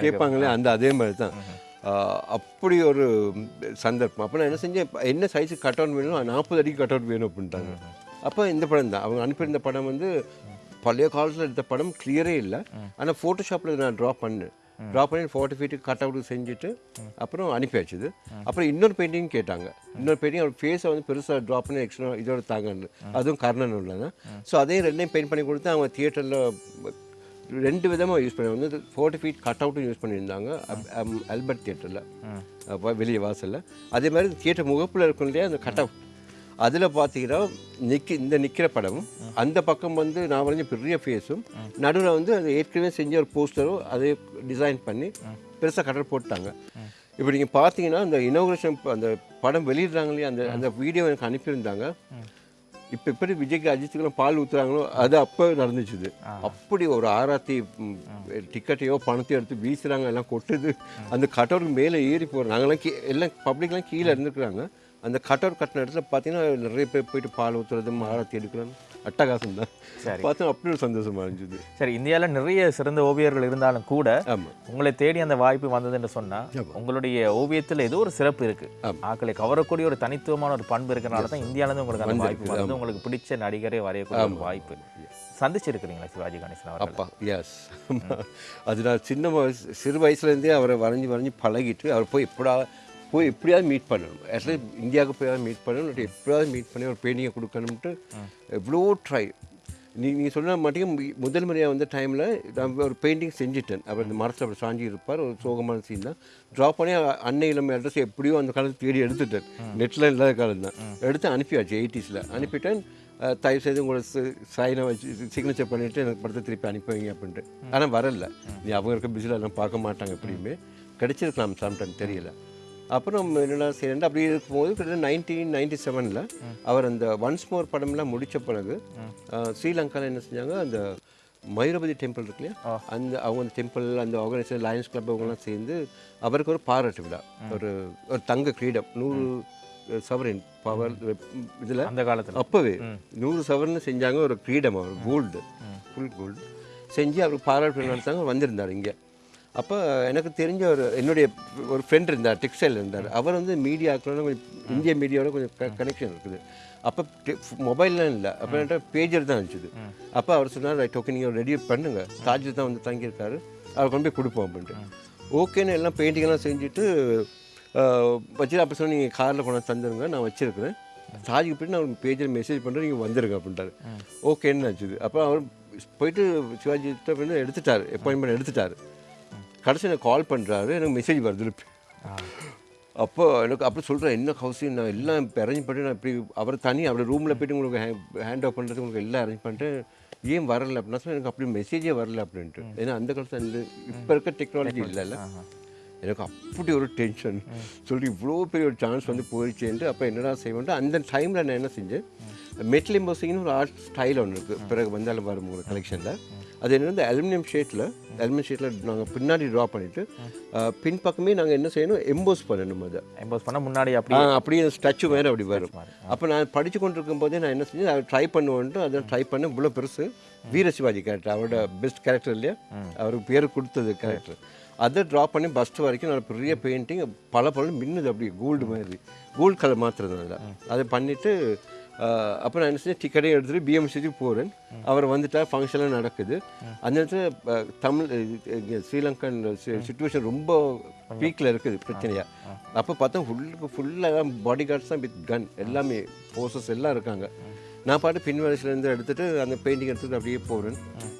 கேட்பாங்களே அந்த அதே மாதிரி தான் அப்படி ஒரு சந்தர்ப்பம் அப்போ நான் என்ன செஞ்சேன் என்ன சைஸுக்கு கட் அவுட் வேணும் நாற்பது அடிக்கு கட் அவுட் வேணும் அப்படின்ட்டாங்க அப்போ இந்த படம் தான் அவங்க அனுப்பியிருந்த படம் வந்து பழைய காலத்தில் எடுத்த படம் கிளியரே இல்லை. ஆனால் ஃபோட்டோஷாப்பில் நான் ட்ரா பண்ணேன். ட்ரா பண்ணி ஃபார்ட்டி ஃபீட்டுக்கு கட் அவுட் செஞ்சுட்டு அப்புறம் அனுப்பி வச்சுது. அப்புறம் இன்னொரு பெயிண்டிங் கேட்டாங்க. இன்னொரு பெயிண்டிங் அவர் ஃபேஸை வந்து பெருசாக ட்ரா பண்ணி எக்ஸ்ட்ரா இதோட தாங்கன்னு. அதுவும் கர்ணன் உள்ளதான் ஸோ அதையும் ரெண்டையும் பெயிண்ட் பண்ணி கொடுத்து அவங்க தியேட்டரில் ரெண்டு விதமாக யூஸ் பண்ணி வந்து ஃபோர்ட்டி ஃபீட் கட் அவுட்டும் யூஸ் பண்ணியிருந்தாங்க அல்பர்ட் தியேட்டரில் வெளியே வாசலில். அதே மாதிரி தியேட்டர் முகப்பில் இருக்கும் இல்லையா அந்த கட் அவுட் அதில் பார்த்தீங்கன்னா நிற்க இந்த நிற்கிற படமும் அந்த பக்கம் வந்து நான் வரைஞ்ச பெரிய ஃபேஸும் நடுவில் வந்து அது ஏற்கனவே செஞ்ச ஒரு போஸ்டரும் அதை டிசைன் பண்ணி பெருசாக கட்டர் போட்டாங்க இப்போ நீங்கள் பார்த்தீங்கன்னா அந்த இனோகிரேஷன் அந்த படம் வெளியிடுறாங்க இல்லையா அந்த அந்த வீடியோ எனக்கு அனுப்பியிருந்தாங்க. இப்போ எப்படி விஜய்க்கு அஜித்துக்கெல்லாம் பால் ஊற்றுறாங்களோ அது அப்போ நடந்துச்சுது. அப்படி ஒரு ஆராத்தி ம், டிக்கெட்டையோ பணத்தையோ எடுத்து வீசுறாங்க எல்லாம் கொட்டுது. அந்த கட்டோருக்கு மேலே ஏறி போகிறோம் நாங்களாம் கீ எல்லாம் பப்ளிக்லாம் கீழே இருந்துக்கிறாங்க அந்த கட்டோர் கட்டின இடத்துல பார்த்தீங்கன்னா நிறைய பேர் போயிட்டு பால் ஊற்றுறது ஆராத்தி எடுக்கிறாங்க அட்டகாசம் தான். சரி. பார்த்தா அப்படி ஒரு சந்தோஷமா இருந்துச்சு. சரி இந்தியால நிறைய சிறந்த ஓவியர்கள் இருந்தாலும் கூட உங்களை தேடி அந்த வாய்ப்பு வந்தது என்று சொன்னா உங்களுடைய ஓவியத்துல ஏதோ ஒரு சிறப்பு இருக்கு. ஆமா. ஆக்களை கவரக்கூடிய ஒரு தனித்துவமான ஒரு பண்பு இருக்கனால தான் இந்தியால இருந்து உங்களுக்கு அந்த வாய்ப்பு வந்தது. உங்களுக்கு பிடிச்ச நடிகரே வரையக்கூடிய ஒரு வாய்ப்பு. சந்திச்சிருக்கிறீங்களா சிவாஜி கணேசன் அப்பா எஸ் அது நான் சின்ன வயசு சிறு வயசுலேருந்தே அவரை வரைஞ்சி வரைஞ்சி பழகிட்டு அவர் போய் எப்படா போய் எப்படியாவது மீட் பண்ணணும். அட்லீஸ்ட் இந்தியாவுக்கு போய் மீட் பண்ணணும். எப்படியாவது மீட் பண்ணி ஒரு பெயிண்டிங்கை கொடுக்கணும்ட்டு எவ்வளோ ட்ரை நீ நீங்கள் சொன்ன மாட்டேங்க முதல் முறையாக வந்த டைமில் நான் ஒரு பெயிண்டிங் செஞ்சுட்டேன். அவர் இந்த மரத்தில் அப்படி சாஞ்சி இருப்பார். ஒரு சோகமான சீன் தான். ட்ரா பண்ணி அன்னை இளமை அட்ரஸ் எப்படியோ அந்த காலத்தில் தேடி எடுத்துட்டேன். நெட்டில் இல்லாத காலம் தான் எடுத்து அனுப்பியாச்சு எயிட்டிஸில் அனுப்பிட்டேன். தயவு செய்து உங்களோட சைனை வச்சு சிக்னேச்சர் பண்ணிவிட்டு எனக்கு படத்தை திருப்பி அனுப்பி வைங்க அப்படின்ட்டு ஆனால் வரல. நீ அவங்க இருக்க பிஸியில் எல்லாம் பார்க்க மாட்டாங்க எப்படியுமே. கிடைச்சிருக்கலாம் சம்டைம் தெரியல. அப்புறம் என்னடா செய்யணும் அப்படி இருக்கும்போது கிட்டத்தட்ட நைன்டீன் நைன்டி செவனில் அவர் அந்த ஒன்ஸ் மோர் படம்லாம் முடித்த பிறகு ஸ்ரீலங்காவில் என்ன செஞ்சாங்க? அந்த மயூரபதி டெம்பிள் இருக்கு இல்லையா? அந்த அவங்க அந்த டெம்பிள் அந்த ஆர்கனைசேஷன் லயன்ஸ் கிளப் அவங்கெல்லாம் சேர்ந்து அவருக்கு ஒரு பாராட்டு விழா. ஒரு ஒரு தங்க கிரீடம். நூறு சவரின் பவர் இதில் அந்த காலத்துல. அப்போவே நூறு சவரன் செஞ்சாங்க ஒரு கிரீடம் அவர் கோல்டு ஃபுல் கோல்டு செஞ்சு அவருக்கு பாராட்டு விழா நடத்தாங்க வந்திருந்தார் இங்கே. அப்போ எனக்கு தெரிஞ்ச ஒரு என்னுடைய ஒரு ஃப்ரெண்ட் இருந்தார் டெக்ஸ்டைல் இருந்தார். அவர் வந்து மீடியாக்கெலாம் கொஞ்சம் இந்திய மீடியாவோட கொஞ்சம் கனெக்ஷன் இருக்குது. அப்போ மொபைல்லாம் இல்லை. அப்போ பேஜர் தான் இருந்துச்சு. அப்போ அவர் சொன்னார் ரைட் ஓகே நீங்கள் ரெடி பண்ணுங்க. தாஜில் தான் வந்து தங்கியிருக்காரு. அவர் கொண்டு போய் கொடுப்போம் அப்படின்ட்டு. ஓகேன்னு எல்லாம் பெயிண்டிங்கெல்லாம் செஞ்சுட்டு வச்சு அப்போ சொன்னால் நீங்கள் காரில் கொண்டாந்து தந்துருங்க. நான் வச்சுருக்கிறேன். சாஜிக்கு போயிட்டு நான் உங்களுக்கு பேஜில் மெசேஜ் பண்ணுறேன் நீங்கள் வந்துருங்க அப்படின்ட்டாரு. ஓகேன்னு ஆச்சுது அப்போ அவர் போயிட்டு சிவாஜி எடுத்துட்டார். அப்பாயின்மெண்ட் எடுத்துட்டார். கடைசி எனக்கு கால் பண்ணுறாரு எனக்கு மெசேஜ் வருது அப்போ எனக்கு அப்படி சொல்கிறேன் என்ன ஹவுஸிங் நான் எல்லாம் இப்போ அரேஞ்ச் பண்ணிட்டு நான் இப்படி அவர் தனி அவர் ரூமில் போயிட்டு உங்களுக்கு ஹேண்ட் ஆஃப் பண்ணுறது உங்களுக்கு எல்லாம் அரேஞ்ச் பண்ணிட்டு ஏன் வரல? அப்படின்னா சொன்னா, எனக்கு அப்படி மெசேஜே வரல அப்படின்ட்டு. ஏன்னா அந்த காலத்தில் இந்த இப்போ இருக்க டெக்னாலஜி இல்லைல்ல. எனக்கு அப்படி ஒரு டென்ஷன் சொல்லி இவ்வளோ பெரிய ஒரு சான்ஸ் வந்து போயிடுச்சேன்ட்டு அப்போ என்னடா செய்வேன்ட்டு அந்த டைமில் நான் என்ன செஞ்சேன் மெட்டல் எம்போசிங்னு ஒரு ஆர்ட் ஸ்டைல் ஒன்று இருக்குது பிறகு வந்தாலும் வரும் உங்கள் கலெக்ஷனில் அது என்ன இந்த அலுமினியம் ஷீட்டில் அலுமினியம் ஷீட்டில் நாங்கள் பின்னாடி ட்ரா பண்ணிவிட்டு பின்பக்கமே நாங்கள் என்ன செய்யணும் எம்போஸ் பண்ணணும் அதை. எம்போஸ் பண்ண முன்னாடி அப்படி அப்படியே ஸ்டாச்சு வேறு அப்படி வரும். அப்போ நான் படித்து கொண்டிருக்கும் போதே நான் என்ன செஞ்சேன் அதை ட்ரை பண்ணுவேன்ட்டு அதை ட்ரை பண்ண இவ்வளோ பெருசு. வீர சிவாஜி கேரக்டர் அவரோட பெஸ்ட் கேரக்டர் இல்லையா? அவருக்கு பேர் கொடுத்தது கேரக்டர் அதை ட்ரா பண்ணி பஸ்ட் வரைக்கும் நான் பெரிய பெயிண்டிங் பல பல மின்னுது அப்படி கோல்டு மாதிரி. கோல்டு கலர் அதில். அதை பண்ணிவிட்டு அப்போ நான் என்ன செஞ்சேன்? டிக்கெட்டையும் எடுத்துகிட்டு பிஎம்சிக்கு போகிறேன் அவர் வந்துட்டார் ஃபங்க்ஷன்லாம் நடக்குது. அந்த நேரத்தில் தமிழ் ஸ்ரீலங்கன் சுச்சுவேஷன் ரொம்ப பீக்கில் இருக்குது பிரச்சனையாக அப்போ பார்த்தா ஃபுல்லுக்கு ஃபுல்லாக பாடி கார்ட்ஸ் தான் வித் கன் எல்லாமே ஃபோர்ஸஸ் எல்லாம் இருக்காங்க. நான் பாட்டு பின் வரிசையிலேருந்து எடுத்துகிட்டு அந்த பெயிண்டிங் எடுத்துட்டு அப்படியே போகிறேன்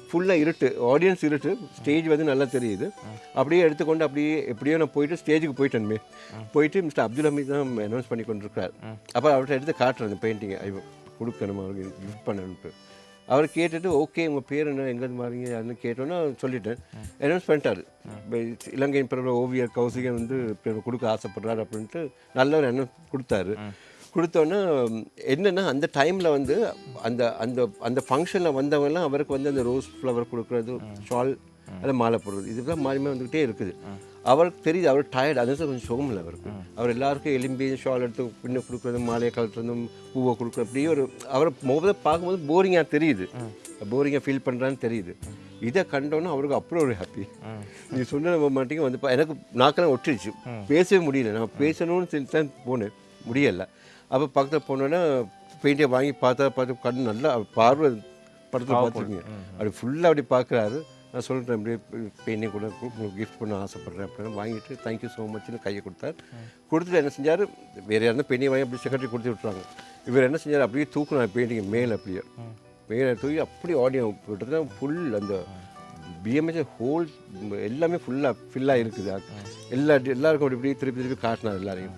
ஃபுல்லாக இருட்டு ஆடியன்ஸ் இருட்டு. ஸ்டேஜ் வந்து நல்லா தெரியுது. அப்படியே எடுத்துக்கொண்டு அப்படியே எப்படியோ நான் போயிட்டு ஸ்டேஜுக்கு போயிட்டேன்மே போயிட்டு மிஸ்டர் அப்துல் ஹமீத் தான் அனௌன்ஸ் பண்ணி கொண்டிருக்கார் அப்போ அவர்கிட்ட எடுத்து காட்டுறேன் அந்த பெயிண்டிங்கை ஐயோ கொடுக்கணும் அவருக்கு? கிஃப்ட் பண்ணணுன்ட்டு அவர் கேட்டுட்டு ஓகே உங்கள் பேர் என்ன? எங்கேருந்து மாறீங்க யாருன்னு கேட்டோன்னா சொல்லிட்டேன். அனௌன்ஸ் பண்ணிட்டாரு. இலங்கையின் பிறகு ஓவியர் கௌசிகன் வந்து கொடுக்க ஆசைப்படுறாரு அப்படின்ட்டு நல்ல ஒரு அனௌன்ஸ் கொடுத்தாரு. கொடுத்தோன்னே என்னென்னா அந்த டைமில் வந்து அந்த அந்த அந்த ஃபங்க்ஷனில் வந்தவங்கலாம் அவருக்கு வந்து அந்த ரோஸ் ஃப்ளவர் கொடுக்குறது ஷால் அதை மாலை போடுறது இதுக்கெல்லாம் மாறி வந்துக்கிட்டே இருக்குது. அவருக்கு தெரியுது அவர் டயர்ட் அது கொஞ்சம் சுகம் இல்லை அவருக்கு. அவர் எல்லாருக்கும் எலும்பி ஷால் எடுத்து பின்ன கொடுக்குறது மாலையை கலட்டுறதும் பூவை கொடுக்குறது அப்படியே ஒரு அவரை முதல்ல பார்க்கும்போது போரிங்காக தெரியுது. போரிங்காக ஃபீல் பண்ணுறான்னு தெரியுது. இதை கண்டோன்னே அவருக்கு அப்புறம் ஒரு ஹாப்பி நீ சொன்ன மாட்டீங்க வந்து எனக்கு நாக்கெல்லாம் ஒட்டிடுச்சு பேசவே முடியல. நான் பேசணும்னு சொல்லி தான் போனேன். முடியலை. அப்போ பக்கத்தில் போனோன்னா பெயிண்டியை வாங்கி பார்த்தா பார்த்து கண் நல்லா பார்வை படத்தில் பார்த்துருக்கீங்க. அப்படி ஃபுல்லாக அப்படி பார்க்குறாரு. நான் சொல்கிறேன் அப்படியே பெயிண்டிங் கூட கிஃப்ட் பண்ண ஆசைப்பட்றேன் அப்படின்னு வாங்கிட்டு தேங்க்யூ ஸோ மச்னு கையை கொடுத்தார். கொடுத்துட்டு என்ன செஞ்சார்? வேறு யாருன்னா பெயிண்டிங் வாங்கி அப்படி செக்ரட்டரி கொடுத்து விட்ருவாங்க இவர் என்ன செஞ்சார்? அப்படியே தூக்கணும் பெயிண்டிங் மேலே அப்படியே. மேலே தூக்கி அப்படியே ஆடியோ கிட்டத்தட்ட ஃபுல் அந்த பிஎம்எஸ் ஹோல் எல்லாமே ஃபுல்லாக ஃபில்லாக இருக்குது. எல்லா எல்லாருக்கும் அப்படி இப்படி திருப்பி திருப்பி காட்டினார் எல்லாரையும்.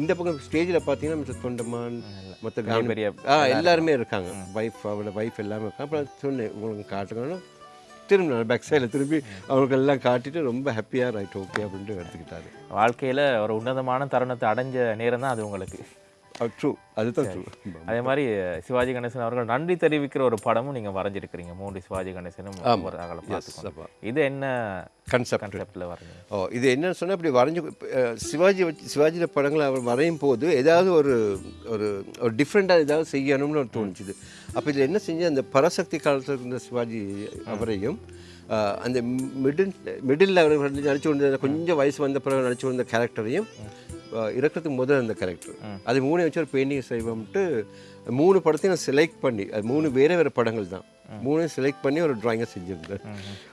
இந்த பக்கம் ஸ்டேஜில் பார்த்தீங்கன்னா மிஸ்டர் தொண்டமான் மற்ற பெரிய ஆ எல்லாருமே இருக்காங்க. ஒய்ஃப் அவரோட ஒய்ஃப் எல்லாமே இருக்காங்க. அப்புறம் சொன்னேன் உங்களுக்கு காட்டுங்கன்னா. திரும்பி நான் பேக் சைடில் திரும்பி அவங்களுக்கு எல்லாம் காட்டிட்டு ரொம்ப ஹாப்பியாக ரைட் ஓகே அப்படின்ட்டு எடுத்துக்கிட்டாரு. வாழ்க்கையில ஒரு உன்னதமான தருணத்தை அடைஞ்ச நேரம் தான் அது உங்களுக்கு. ட்ரூ அதுதான் ட்ரூ அதே மாதிரி சிவாஜி கணேசன் அவர்கள் நன்றி தெரிவிக்கிற ஒரு படமும் நீங்க வரைஞ்சிருக்கிறீங்க. மூன்று சிவாஜி கணேசனும் ஒரு அகல பார்த்துக்கணும் இது என்ன கன்செப்ட் கன்செப்ட்ல வரைஞ்சீங்க? ஓ இது என்னன்னு சொன்னால் இப்படி வரைஞ்சு அஹ், சிவாஜி வச்சு சிவாஜியோட படங்களை அவர் வரையும் போது ஏதாவது ஒரு ஒரு ஒரு டிஃப்ரெண்ட்டாக ஏதாவது செய்யணும்னு ஒரு தோணுச்சுது அப்போ இதில் என்ன செஞ்சு அந்த பராசக்தி காலத்தில் இருந்த சிவாஜி அவரையும் அஹ், அந்த மிடில் மிடில் அவர் நடிச்சு கொண்ட கொஞ்சம் வயசு வந்த பிறகு நடிச்சு வந்த கேரக்டரையும் இறக்கிறதுக்கு முதல் அந்த கேரக்டர் அது மூணு வச்சு ஒரு பெயிண்டிங் செய்வோம்ட்டு மூணு படத்தையும் நான் செலக்ட் பண்ணி அது மூணு வேறு வேறு படங்கள் தான். மூணையும் செலக்ட் பண்ணி ஒரு ட்ராயிங்கை செஞ்சுருந்தேன்.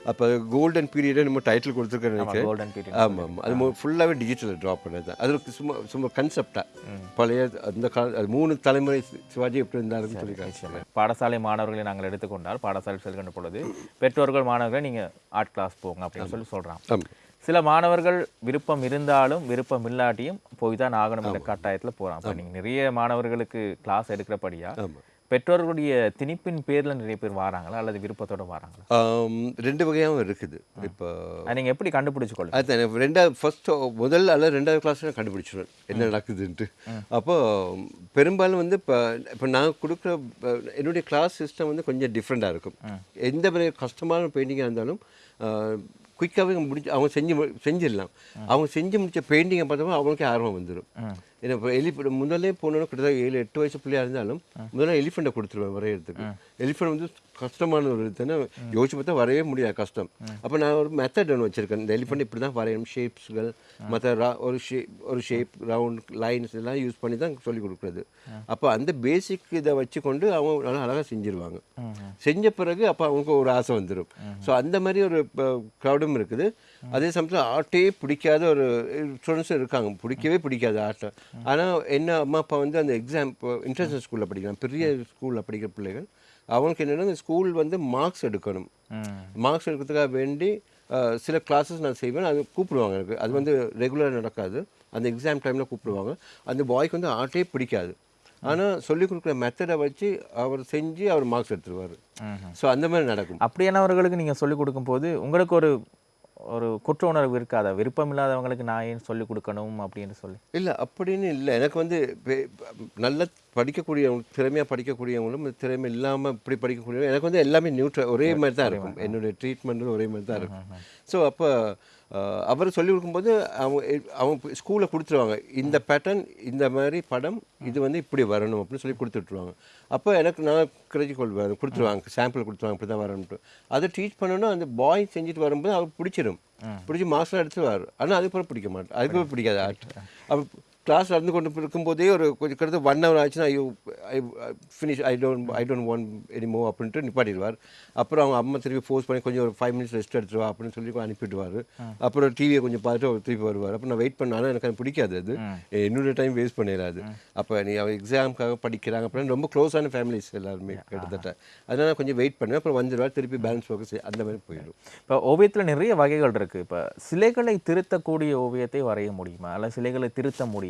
அப்போ கோல்டன் பீரியட் நம்ம டைட்டில் கொடுத்துருக்கேன் நினைக்கிறேன். ஆமாம் ஆமாம். அது ஃபுல்லாகவே டிஜிட்டலில் ட்ரா பண்ணது தான் அது சும்மா சும்மா கன்செப்டாக பழைய அந்த கால அது மூணு தலைமுறை சிவாஜி எப்படி இருந்தாருன்னு சொல்லி காமிச்சாங்க பாடசாலை மாணவர்களை நாங்கள் எடுத்துக்கொண்டால் பாடசாலை செல்கின்ற பொழுது பெற்றோர்கள் மாணவர்களை நீங்க ஆர்ட் கிளாஸ் போங்க அப்படின்னு சொல்லி ஆமாம் சில மாணவர்கள் விருப்பம் இருந்தாலும் விருப்பம் இல்லாட்டியும் போய் தான் ஆகணும் என்ற கட்டாயத்துல போறாங்க அப்ப நீங்க நிறைய மாணவர்களுக்கு கிளாஸ் எடுக்கிறபடியா பெற்றோர்களுடைய திணிப்பின் பேர்ல நிறைய பேர் வராங்களா? அல்லது விருப்பத்தோட வராங்களா? ரெண்டு வகையாகவும் இருக்குது. இப்போ அதை நீங்க எப்படி கண்டுபிடிச்சு எனக்கு ரெண்டாவது ஃபர்ஸ்ட் முதல் அல்லது ரெண்டாவது கிளாஸ் நான் கண்டுபிடிச்சிடுவேன் என்ன நடக்குதுன்ட்டு. அப்போ பெரும்பாலும் வந்து இப்போ இப்போ நான் கொடுக்குற இப்ப என்னுடைய கிளாஸ் சிஸ்டம் வந்து கொஞ்சம் டிஃப்ரெண்ட்டாக இருக்கும். எந்த பெரிய கஷ்டமான பெயிண்டிங்காக இருந்தாலும் குயிக்காகவே முடிச்சு அவங்க செஞ்சு செஞ்சிடலாம். அவங்க செஞ்சு முடிச்ச பெயிண்டிங்கை பார்த்தோம்னா அவங்களுக்கே ஆர்வம் வந்துடும் ஏன்னா இப்போ எலிஃபண்ட் முதல்ல போனோன்னா கிட்டத்தட்ட ஏழு எட்டு வயசு பிள்ளையா இருந்தாலும் முதல்ல எலிஃபெண்ட்டை கொடுத்துருவேன் வரையறதுக்கு. எலிஃபெண்ட் வந்து கஷ்டமான ஒரு இதுன்னு யோசிச்சு பார்த்தா வரையவே முடியாது கஷ்டம். அப்போ நான் ஒரு மெத்தட் ஒன்று வச்சிருக்கேன். இந்த எலிஃபெண்ட் இப்படி தான் வரையணும் ஷேப்ஸ்கள் மற்ற ஒரு ஷேப் ஒரு ஷேப் ரவுண்ட் லைன்ஸ் எல்லாம் யூஸ் பண்ணி தான் சொல்லி கொடுக்குறது. அப்போ அந்த பேசிக் இதை வச்சுக்கொண்டு அவங்க நல்லா அழகாக செஞ்சிருவாங்க. செஞ்ச பிறகு அப்போ அவங்களுக்கு ஒரு ஆசை வந்துடும் ஸோ அந்த மாதிரி ஒரு க்ரௌடும் இருக்குது. அதே சமயத்தில் ஆர்ட்டே பிடிக்காத ஒரு ஸ்டூடெண்ட்ஸும் இருக்காங்க. பிடிக்கவே பிடிக்காது ஆர்ட்டை ஆனால் என்ன அம்மா அப்பா வந்து அந்த எக்ஸாம் இன்டர்நேஷனல் ஸ்கூலில் படிக்கிறாங்க. பெரிய ஸ்கூலில் படிக்கிற பிள்ளைகள். அவங்களுக்கு என்னென்னா இந்த ஸ்கூல் வந்து மார்க்ஸ் எடுக்கணும். மார்க்ஸ் எடுக்கிறதுக்காக வேண்டி சில கிளாஸஸ் நான் செய்வேன். அது கூப்பிடுவாங்க எனக்கு. அது வந்து ரெகுலராக நடக்காது. அந்த எக்ஸாம் டைமில் கூப்பிடுவாங்க. அந்த பாய்க்கு வந்து ஆர்ட்டே பிடிக்காது. ஆனால் சொல்லிக் கொடுக்குற மெத்தடை வச்சு அவர் செஞ்சு அவர் மார்க்ஸ் எடுத்துருவார். ஸோ அந்த மாதிரி நடக்கும். அப்படியானவர்களுக்கு நீங்கள் சொல்லிக் கொடுக்கும்போது உங்களுக்கு ஒரு ஒரு குற்ற உணர்வு இருக்காதா? விருப்பம் இல்லாதவங்களுக்கு நான் ஏன் சொல்லிக் கொடுக்கணும் அப்படின்னு சொல்லி. இல்லை அப்படின்னு இல்லை. எனக்கு வந்து நல்ல படிக்கக்கூடியவங்க திறமையாக படிக்கக்கூடியவங்களும் திறமை இல்லாமல் இப்படி படிக்கக்கூடியவங்க எனக்கு வந்து எல்லாமே நியூட்ரல் ஒரே மாதிரி தான் இருக்கும். என்னுடைய ட்ரீட்மெண்ட்டும் ஒரே மாதிரி தான் இருக்கும். ஸோ அப்போ அவர் சொல்லிக் கொடுக்கும்போது அவங்க அவங்க ஸ்கூலில் கொடுத்துருவாங்க. இந்த பேட்டர்ன் இந்த மாதிரி படம் இது வந்து இப்படி வரணும் அப்படின்னு சொல்லி கொடுத்துட்ருவாங்க அப்போ எனக்கு நான் கிரெடிட் கொள்வேன் கொடுத்துருவாங்க சாம்பிள் கொடுத்துருவாங்க இப்படி தான் வரணும்ட்டு அதை டீச் பண்ணணும் அந்த பாய் செஞ்சுட்டு வரும்போது அவருக்கு பிடிச்சிடும் பிடிச்சி மார்க்ஸ்லாம் எடுத்துருவார் ஆனால் அதுக்கப்புறம் பிடிக்க மாட்டேன். அதுக்கப்புறம் பிடிக்காது. ஆர்ட் அப்போ கிளாஸ் நடந்து கொண்டு இருக்கும்போதே ஒரு கொஞ்சம் கிட்டத்தட்ட ஒன் ஹவர் ஆச்சுன்னா ஐயோ I finish I don't I don't want anymore அப்படின்ட்டு நிப்பாட்டிடுவார். அப்புறம் அவங்க அம்மா திருப்பி ஃபோர்ஸ் பண்ணி கொஞ்சம் ஒரு ஃபைவ் மினிட்ஸ் ரெஸ்ட் எடுத்துருவா அப்படின்னு சொல்லி அனுப்பிடுவார் அப்புறம் டிவியை கொஞ்சம் பார்த்துட்டு அவர் திருப்பி வருவார். அப்போ நான் வெயிட் பண்ண ஆனால் எனக்கு அது பிடிக்காது அது. என்னோட டைம் வேஸ்ட் பண்ணிடாது அப்போ நீ அவன் எக்ஸாமுக்காக படிக்கிறாங்க அப்படின்னு ரொம்ப க்ளோஸான ஃபேமிலிஸ் எல்லாருமே கிட்டத்தட்ட. அதனால கொஞ்சம் வெயிட் பண்ணுவேன். அப்புறம் வந்துடுவார் திருப்பி பேலன்ஸ் ஃபோக்கஸ் அந்த மாதிரி போயிடும். இப்போ ஓவியத்தில் நிறைய வகைகள் இருக்குது இப்போ சிலைகளை திருத்தக்கூடிய ஓவியத்தை வரைய முடியுமா? அல்ல சிலைகளை திருத்த முடியுமா?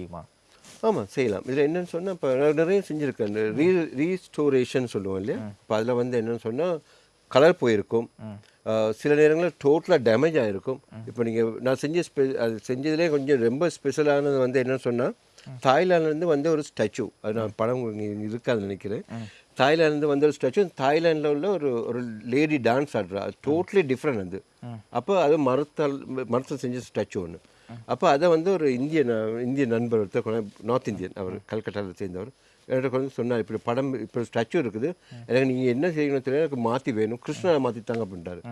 ஆமாம் செய்யலாம். இதில் என்னன்னு சொன்னால் இப்போ நிறைய செஞ்சுருக்கேன் இந்த ரீ ரீஸ்டோரேஷன் சொல்லுவோம் இல்லையா? இப்போ அதில் வந்து என்னன்னு சொன்னால் கலர் போயிருக்கும். சில நேரங்களில் டோட்டலாக டேமேஜ் ஆகிருக்கும் இப்போ நீங்கள் நான் செஞ்ச ஸ்பெ அது செஞ்சதுலேயே கொஞ்சம் ரொம்ப ஸ்பெஷலானது வந்து என்னன்னு சொன்னால் தாய்லாந்துலேருந்து வந்த ஒரு ஸ்டாச்சு அது நான் படம் இங்க இருக்காதுன்னு நினைக்கிறேன். தாய்லாந்துலேருந்து வந்த ஒரு ஸ்டாச்சு தாய்லாண்டில் உள்ள ஒரு ஒரு லேடி டான்ஸ் ஆடுறா. டோட்டலி டிஃப்ரெண்ட் அது. அப்போ அது மரத்தால் மரத்தில் செஞ்ச ஸ்டாச்சு ஒன்று அப்போ அதை வந்து ஒரு இந்திய இந்திய நண்பர் ஒருத்தர் கொண்டு- நார்த் இந்தியன் அவர் கல்கட்டாவில் சேர்ந்தவர். என்கிட்ட வந்து சொன்னார் இப்படி படம் இப்போ ஸ்டாச்சு இருக்குது. எனக்கு நீங்கள் என்ன செய்யணும் தெரியல எனக்கு மாற்றி வேணும். கிருஷ்ணனை மாற்றித்தாங்க அப்படின்ட்டாரு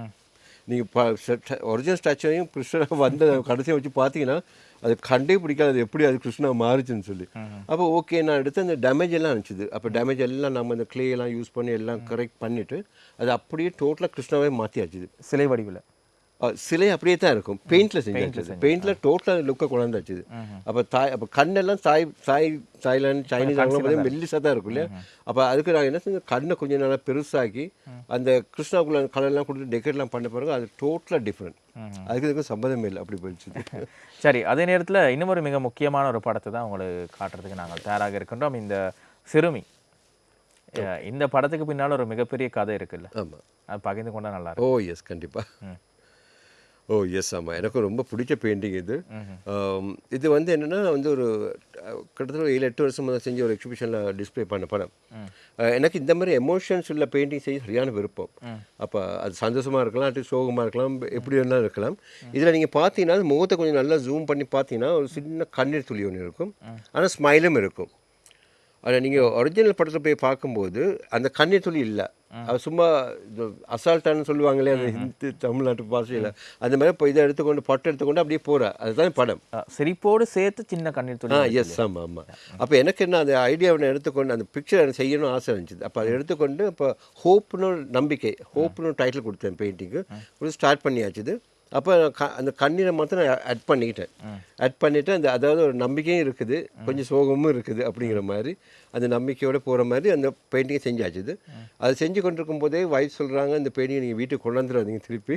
நீங்கள் ஒரிஜினல் ஸ்டாச்சுவையும் கிருஷ்ணனை வந்து கடைசியை வச்சு பார்த்தீங்கன்னா அது கண்டே பிடிக்காது. அது எப்படி அது கிருஷ்ணா மாறுச்சுன்னு சொல்லி. அப்போ ஓகே நான் எடுத்து அந்த டேமேஜ் எல்லாம் இருந்துச்சு அப்போ டேமேஜ் எல்லாம் நம்ம அந்த clay எல்லாம் யூஸ் பண்ணி எல்லாம் கரெக்ட் பண்ணிவிட்டு அது அப்படியே டோட்டலாக கிருஷ்ணாவே மாற்றியாச்சுது சிலை வடிவில். சிலை அப்படியே தான் இருக்கும். பெயிண்ட்ல செஞ்சாச்சு பெயிண்ட்ல டோட்டலாக லுக்கை கொண்டாந்துச்சு அப்போ தாய் அப்போ கண்ணெல்லாம் தாய் தாய் தாய்லாந்து சைனீஸ் அவங்க வந்து மெல்லிசாக தான். இருக்கும் இல்லையா? அப்போ அதுக்கு நான் என்ன செஞ்சேன்? கண்ணை கொஞ்சம் நல்லா பெருசாக்கி அந்த கிருஷ்ணாக்குள்ள கலர்லாம் கொடுத்து டெக்கரேட்லாம் பண்ண பிறகு அது டோட்டலாக டிஃப்ரெண்ட் அதுக்கு இதுக்கும் சம்மந்தமே இல்லை. அப்படி போயிடுச்சு. சரி அதே நேரத்தில் இன்னும் ஒரு மிக முக்கியமான ஒரு படத்தை தான் உங்களுக்கு காட்டுறதுக்கு நாங்கள் தயாராக இருக்கின்றோம். இந்த சிறுமி. இந்த படத்துக்கு பின்னால் ஒரு மிகப்பெரிய கதை இருக்குல்ல. ஆமாம் அது பகிர்ந்து கொண்டா நல்லா இருக்கும். ஓ எஸ் கண்டிப்பாக ஓ எஸ் ஆமாம் எனக்கு ரொம்ப பிடிச்ச பெயிண்டிங் இது. இது வந்து என்னென்னா வந்து ஒரு கிட்டத்தட்ட ஏழு எட்டு வருஷம் முதல்ல செஞ்ச ஒரு எக்ஸிபிஷனில் டிஸ்ப்ளே பண்ண படம். எனக்கு இந்த மாதிரி எமோஷன்ஸ் உள்ள பெயிண்டிங் செய்ய சரியான விருப்பம். அப்போ அது சந்தோஷமாக இருக்கலாம் அது சோகமாக இருக்கலாம் எப்படி வேணாலும் இருக்கலாம். இதில் நீங்கள் பார்த்தீங்கன்னா அது முகத்தை கொஞ்சம் நல்லா ஜூம் பண்ணி பார்த்தீங்கன்னா ஒரு சின்ன கண்ணீர் துளி ஒன்று இருக்கும். ஆனால் ஸ்மைலும் இருக்கும். ஆனால் நீங்கள் ஒரிஜினல் படத்தில் போய் பார்க்கும்போது அந்த கண்ணீர் துளி இல்லை. அது சும்மா இது அசால்ட்டான்னு சொல்லுவாங்களே அந்த ஹிந்தி தமிழ்நாட்டு பாஷையில். அந்த மாதிரி இப்போ இதை எடுத்துக்கொண்டு பட்டு எடுத்துக்கொண்டு அப்படியே போகிறா அதுதான் படம். சிரிப்போடு சேர்த்து சின்ன கண்ணீர் ஆ துளி எஸ் ஆமாம் ஆமாம் அப்போ எனக்கு என்ன அந்த ஐடியாவை எடுத்துக்கொண்டு அந்த பிக்சர் எனக்கு செய்யணும்னு ஆசை இருந்துச்சு. அப்போ அதை எடுத்துக்கொண்டு இப்போ ஹோப்னு நம்பிக்கை ஹோப்னு டைட்டில் கொடுத்தேன் பெயிண்டிங்கு ஸ்டார்ட் பண்ணியாச்சு இது. அப்போ க- அந்த கண்ணீரை மாத்திரம் நான் ஆட் பண்ணிக்கிட்டேன். ஆட் பண்ணிவிட்டு அந்த அதாவது ஒரு நம்பிக்கையும் இருக்குது கொஞ்சம் சோகமும் இருக்குது அப்படிங்கிற மாதிரி அந்த நம்பிக்கையோடு போகிற மாதிரி அந்த பெயிண்டிங்கை செஞ்சாச்சு இது அது செஞ்சு கொண்டிருக்கும் போதே வைஃப் சொல்கிறாங்க இந்த பெயிண்டிங்கை நீங்கள் வீட்டுக்கு கொண்டாந்துடாதீங்க திருப்பி.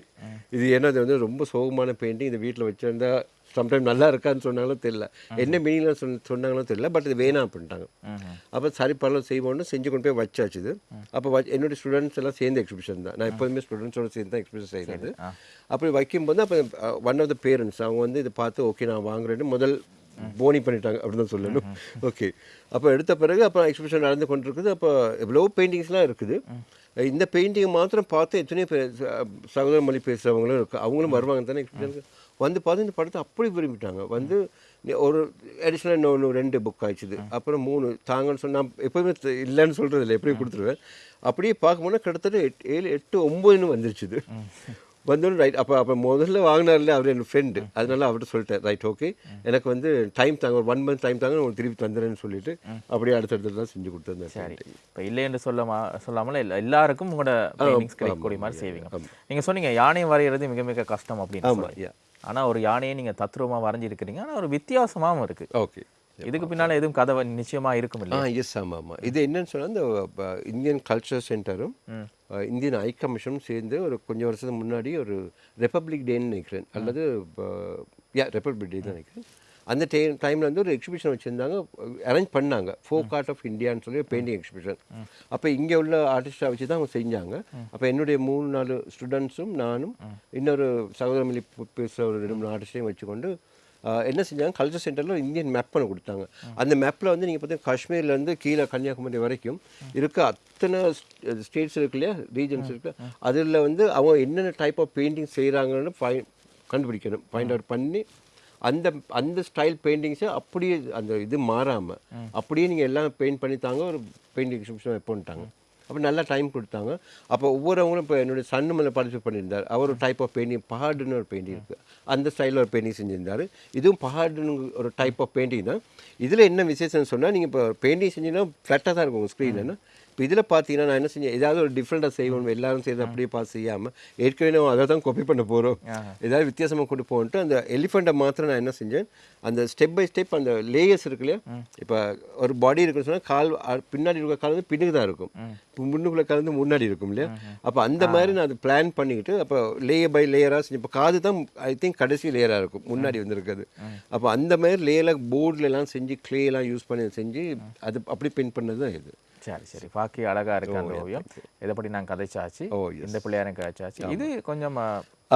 இது ஏன்னா அது வந்து ரொம்ப சோகமான பெயிண்டிங் இந்த வீட்டில் வச்சுருந்தா சம்டைம் நல்லா இருக்கான்னு சொன்னாலும் தெரியல என்ன மீனிங்லாம் சொன்ன சொன்னாங்களும் தெரியல பட் இது வேணாம் அப்படின்ட்டாங்க. அப்போ சரி பரவாயில்ல செய்வோம்னு செஞ்சு கொண்டு போய் வச்சாச்சு இது. அப்போ வ என்னுடைய ஸ்டூடெண்ட்ஸ் எல்லாம் சேர்ந்த எக்ஸிபிஷன் தான். நான் எப்போதுமே ஸ்டூடெண்ட்ஸோட சேர்ந்து தான் எக்ஸிபிஷன் செய்கிறது அப்படி வைக்கும்போது அப்போ ஒன் ஆஃப் த பேரண்ட்ஸ் அவங்க வந்து இதை பார்த்து ஓகே நான் வாங்குறேன்னு முதல் போனி பண்ணிட்டாங்க அப்படின்னு தான் சொல்லணும். ஓகே அப்போ எடுத்த பிறகு அப்போ எக்ஸிபிஷன் நடந்து கொண்டிருக்குது. அப்போ எவ்வளோ பெயிண்டிங்ஸ்லாம் இருக்குது. இந்த பெயிண்டிங் மாத்திரம் பார்த்து எத்தனையோ சகோதர மொழி பேசுகிறவங்களும் இருக்கு. அவங்களும் வருவாங்க தானே எக்ஸிபிஷனுக்கு வந்து பார்த்து இந்த படத்தை அப்படி விரும்பிட்டாங்க. வந்து ஒரு அடிஷ்னலாக இன்னொன்று ரெண்டு புக் ஆயிடுச்சுது. அப்புறம் மூணு தாங்கன்னு சொன்னா எப்போயுமே இல்லைன்னு சொல்கிறது இல்லை. எப்படியும் கொடுத்துருவேன். அப்படியே பார்க்கும்போது கிட்டத்தட்ட எட்டு ஏழு எட்டு ஒம்பதுன்னு வந்துருச்சுது. வந்தோன்னு ரைட் அப்போ அப்போ முதல்ல வாங்கினார்ல அவர் என் ஃப்ரெண்டு அதனால அவர்கிட்ட சொல்லிட்டேன். Right okay. எனக்கு வந்து டைம் தாங்க ஒரு ஒன் மந்த் டைம் தாங்க உங்களுக்கு திருப்பி தந்துடுறேன்னு சொல்லிட்டு அப்படியே அடுத்தடுத்து தான் செஞ்சு கொடுத்துருந்தேன் சரி. இப்போ இல்லை என்று சொல்ல சொல்லாமல் எல்லா- எல்லாருக்கும் உங்களோட கிடைக்கக்கூடிய மாதிரி செய்வீங்க. நீங்க சொன்னீங்க யானை வரைகிறது மிக மிக கஷ்டம் அப்படின்னு ஆமாம் சொல்லி யா ஆனா ஒரு யானையை நீங்க தத்ரூபமா வரைஞ்சிருக்கிறீங்க. ஆனா ஒரு வித்தியாசமாவும் இருக்கு. ஓகே. இதுக்கு பின்னால எதுவும் கதை வ- நிச்சயமா இருக்கும் ஆ இல்லையா எஸ் ஆமாம் ஆமாம் இது என்னன்னு சொன்னால் இந்த இந்தியன் கல்ச்சர் சென்டரும் இந்தியன் ஐ கமிஷனும் சேர்ந்து ஒரு கொஞ்சம் வருஷத்துக்கு முன்னாடி ஒரு ரிப்பப்ளிக் டேன்னு நினைக்கிறேன். அல்லது யா ரிப்பப்ளிக் டே தான் நினைக்கிறேன். அந்த டே டைமில் வந்து ஒரு எக்ஸிபிஷன் வச்சுருந்தாங்க. அரேஞ்ச் பண்ணாங்க. ஃபோக் ஆர்ட் ஆஃப் இந்தியான்னு சொல்லி பெயிண்டிங் எக்ஸிபிஷன் அப்போ இங்கே உள்ள ஆர்டிஸ்டை வச்சு தான் அவங்க செஞ்சாங்க. அப்போ என்னுடைய மூணு நாலு ஸ்டூடெண்ட்ஸும் நானும் இன்னொரு சகோதரமிலி பேசுகிற ஒரு ரெண்டு மூணு ஆர்டிஸ்டையும் வச்சுக்கொண்டு என்ன செஞ்சாங்க? கல்ச்சர் சென்டரில் இந்தியன் மேப் பண்ண கொடுத்தாங்க. அந்த மேப்பில் வந்து நீங்கள் பார்த்தீங்கன்னா காஷ்மீர்லேருந்து கீழே கன்னியாகுமரி வரைக்கும் இருக்க அத்தனை ஸ்டேட்ஸ் இருக்கு இல்லையா? ரீஜன்ஸ் இருக்கு. அதில் வந்து அவங்க என்னென்ன டைப் ஆஃப் பெயிண்டிங் செய்கிறாங்கன்னு ஃபை கண்டுபிடிக்கணும். ஃபைண்ட் அவுட் பண்ணி அந்த அந்த ஸ்டைல் பெயிண்டிங்ஸை அப்படியே அந்த இது மாறாமல் அப்படியே நீங்கள் எல்லாம் பெயிண்ட் பண்ணி தாங்க ஒரு பெயிண்டிங் எக்ஸிபிஷன் வைப்போன்ட்டாங்க அப்போ நல்லா டைம் கொடுத்தாங்க. அப்போ ஒவ்வொருவங்களும் இப்போ என்னுடைய சன்னு மேலே பார்ட்டிசிபேட் பண்ணியிருந்தார். அவர் ஒரு டைப் ஆஃப் பெயிண்டிங் பஹாடுன்னு ஒரு பெயிண்டிங் இருக்குது அந்த ஸ்டைலில் ஒரு பெயிண்டிங் செஞ்சிருந்தார். இதுவும் பஹாடுன்னு ஒரு டைப் ஆஃப் பெயிண்டிங் தான். இதில் என்ன விசேஷம்னு சொன்னால் நீங்கள் இப்போ பெயிண்டிங் செஞ்சீங்கன்னா ஃப்ளாட்டாக தான் இருக்கும் உங்கள் ஸ்க்ரீன் இப்போ இதில் பார்த்தீங்கன்னா நான் என்ன செஞ்சேன்? ஏதாவது ஒரு டிஃப்ரெண்ட்டாக செய்வோம். எல்லாரும் செய்யறது அப்படியே பார்த்து செய்யாமல் ஏற்கனவே நம்ம அதை தான் காப்பி பண்ண போகிறோம் ஏதாவது வித்தியாசமாக கொண்டு போன்ட்டு அந்த எலிஃபெண்ட்டை மாத்திரம் நான் என்ன செஞ்சேன்? அந்த ஸ்டெப் பை ஸ்டெப் அந்த லேயர்ஸ் இருக்கு இல்லையா? இப்போ ஒரு பாடி இருக்குன்னு சொன்னால் கால் பின்னாடி இருக்க கால் வந்து பின்னுக்கு தான் இருக்கும். இப்போ முன்னுக்குள்ள கால் வந்து முன்னாடி இருக்கும் இல்லையா? அப்போ அந்த மாதிரி நான் அதை பிளான் பண்ணிக்கிட்டு அப்போ லேயர் பை லேயராக செஞ்சு இப்போ காது தான் ஐ திங்க் கடைசி லேயராக இருக்கும். முன்னாடி வந்திருக்குது அப்போ அந்த மாதிரி லேயரில் போர்டில் எல்லாம் செஞ்சு எல்லாம் யூஸ் பண்ணி செஞ்சு அது அப்படி பெயிண்ட் பண்ணது தான் இது. சரி சரி பாக்கி அழகா இருக்கு அந்த ஓவியம். இதை பற்றி நான் கதைச்சாச்சு. இந்த பிள்ளையாரும் கதைச்சாச்சு. இது கொஞ்சம்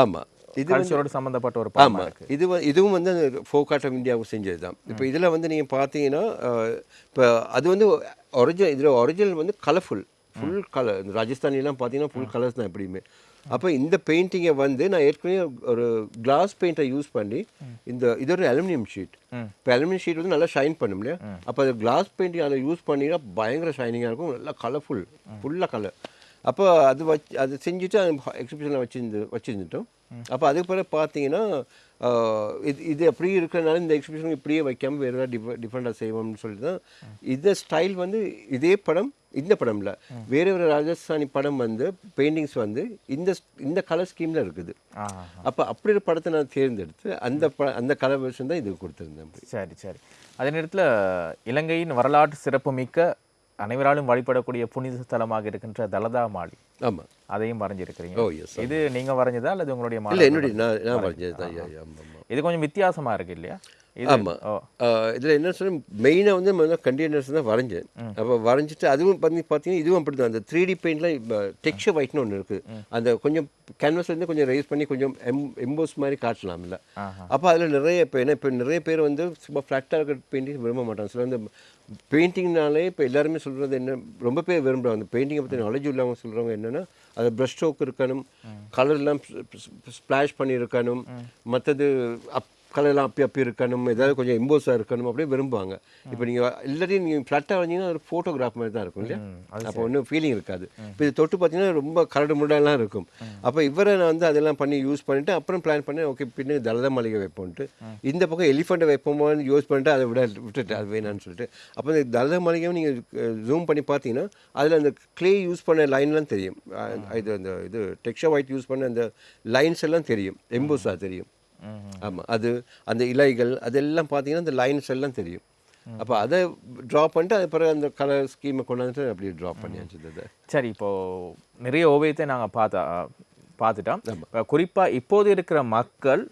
ஆமாம் இது கல்ச்சரோட சம்பந்தப்பட்ட ஒரு ஆமாம் இருக்கு. இது இதுவும் வந்து ஃபோக் ஆர்ட் ஆஃப் இந்தியாவுக்கு செஞ்சது தான் இப்போ இதில் வந்து நீங்கள் பார்த்தீங்கன்னா இப்போ அது வந்து ஒரிஜினல் இதில் ஒரிஜினல் வந்து கலர்ஃபுல் ஃபுல் கலர் இந்த ராஜஸ்தானிலாம் பார்த்தீங்கன்னா ஃபுல் கலர்ஸ் தான் எப்படியுமே. அப்போ இந்த பெயிண்டிங்கை வந்து நான் ஏற்கனவே ஒரு கிளாஸ் பெயிண்டை யூஸ் பண்ணி இந்த இது ஒரு அலுமினியம் ஷீட் இப்போ அலுமினியம் ஷீட் வந்து நல்லா ஷைன் பண்ணும் இல்லையா? அப்போ அது கிளாஸ் பெயிண்டிங் அதை யூஸ் பண்ணினா பயங்கர ஷைனிங்காக இருக்கும். நல்லா கலர்ஃபுல் ஃபுல்லாக கலர் அப்போ அது வச்சு அது செஞ்சுட்டு எக்ஸிபிஷனில் வச்சிருந்து வச்சுருந்துட்டோம். அப்போ அதுக்கு பிறகு பார்த்தீங்கன்னா இது இது அப்படியே இருக்கிறனால இந்த எக்ஸிபிஷன் இப்படியே வைக்காம வேறு ஏதாவது டிஃப டிஃப்ரெண்ட்டாக செய்வோம்னு சொல்லி தான் இந்த ஸ்டைல் வந்து இதே படம் இந்த படம் இல்லை வேறு ஒரு ராஜஸ்தானி படம் வந்து பெயிண்டிங்ஸ் வந்து இந்த இந்த கலர் ஸ்கீமில் இருக்குது. அப்போ அப்படி ஒரு படத்தை நான் தேர்ந்தெடுத்து அந்த ப அந்த கலர் வெர்ஷன் தான் இது கொடுத்துருந்தேன் சரி சரி. அதே நேரத்தில் இலங்கையின் வரலாற்று சிறப்புமிக்க அனைவராலும் வழிபடக்கூடிய புனித ஸ்தலமாக இருக்கின்ற தலதா மாளி ஆமாம் அதையும் வரைஞ்சிருக்கிறீங்க. ஓ எஸ் இது நீங்க வரைஞ்சதா அல்லது உங்களுடைய என்னுடைய நான் வரைஞ்சது? தான் இது கொஞ்சம் வித்தியாசமா இருக்கு இல்லையா? இது ஆமா. ஓ. இதில் என்ன சொன்ன மெயினாக வந்து முதல்ல கண்டெய்னர்ஸ் தான் வரைஞ்சேன் அப்போ வரைஞ்சிட்டு அதுவும் பண்ணி பார்த்தீங்கன்னா இதுவும் அப்படி தான் அந்த த்ரீ டி பெயிண்டில் டெக்ஸ்சர் ஒயிட்னு ஒன்று இருக்குது அந்த கொஞ்சம் கேன்வஸ்லேருந்து கொஞ்சம் ரைஸ் பண்ணி கொஞ்சம் எம் எம்போஸ் மாதிரி காட்டலாம்ல. அப்போ அதில் நிறைய இப்போ என்ன இப்போ நிறைய பேர் வந்து சும்மா ஃப்ளாட்டாக இருக்கிற பெயிண்டிங் விரும்ப மாட்டாங்க. சில வந்து பெயிண்டிங்னாலே இப்போ எல்லாருமே சொல்கிறது என்ன ரொம்ப பேர் விரும்புகிறாங்க அந்த பெயிண்டிங்கை பற்றி நாலேஜ் உள்ளவங்க சொல்கிறவங்க என்னென்னா அது ப்ரஷ் ஸ்ட்ரோக் இருக்கணும் கலர்லாம் ஸ்ப்ளாஷ் பண்ணி இருக்கணும் மற்றது அப் கலர்லாம் அப்பி அப்பி இருக்கணும் ஏதாவது கொஞ்சம் எம்போஸாக இருக்கணும் அப்படியே விரும்புவாங்க. இப்போ நீங்கள் எல்லாத்தையும் நீங்கள் ஃப்ளாட்டாக வந்தீங்கன்னா ஒரு ஃபோட்டோகிராஃப் மாதிரி தான் இருக்கும் இல்லையா? அப்போ ஒன்றும் ஃபீலிங் இருக்காது. இப்போ இது தொட்டு பார்த்தீங்கன்னா ரொம்ப கரடு முரடெல்லாம் இருக்கும். அப்போ இவரை நான் வந்து அதெல்லாம் பண்ணி யூஸ் பண்ணிட்டு அப்புறம் பிளான் பண்ணி ஓகே பின்னாடி தலத மளிகை வைப்போன்ட்டு இந்த பக்கம் எலிஃபண்ட்டை வைப்போமான்னு யூஸ் பண்ணிட்டு அதை விட விட்டுட்டு அது வேணான்னு சொல்லிட்டு. அப்போ இந்த தலத மளிகையும் நீங்கள் ஜூம் பண்ணி பார்த்தீங்கன்னா அதில் அந்த க்ளே யூஸ் பண்ண லைன்லாம் தெரியும். இது அந்த இது டெக்ஸ்டர் ஒயிட் யூஸ் பண்ண அந்த லைன்ஸ் எல்லாம் தெரியும். எம்போஸாக தெரியும். ஆமாம் அது அந்த இலைகள் அதெல்லாம் பார்த்தீங்கன்னா அந்த லைன்ஸ் எல்லாம் தெரியும். அப்போ அதை ட்ரா பண்ணிட்டு அது பிறகு அந்த கலர் ஸ்கீமை கொண்டாந்துட்டு அப்படியே ட்ரா பண்ணியாச்சு அதை சரி இப்போ நிறைய ஓவியத்தை நாங்க பார்த்தா பார்த்துட்டோம். இப்ப குறிப்பா இப்போது இருக்கிற மக்கள்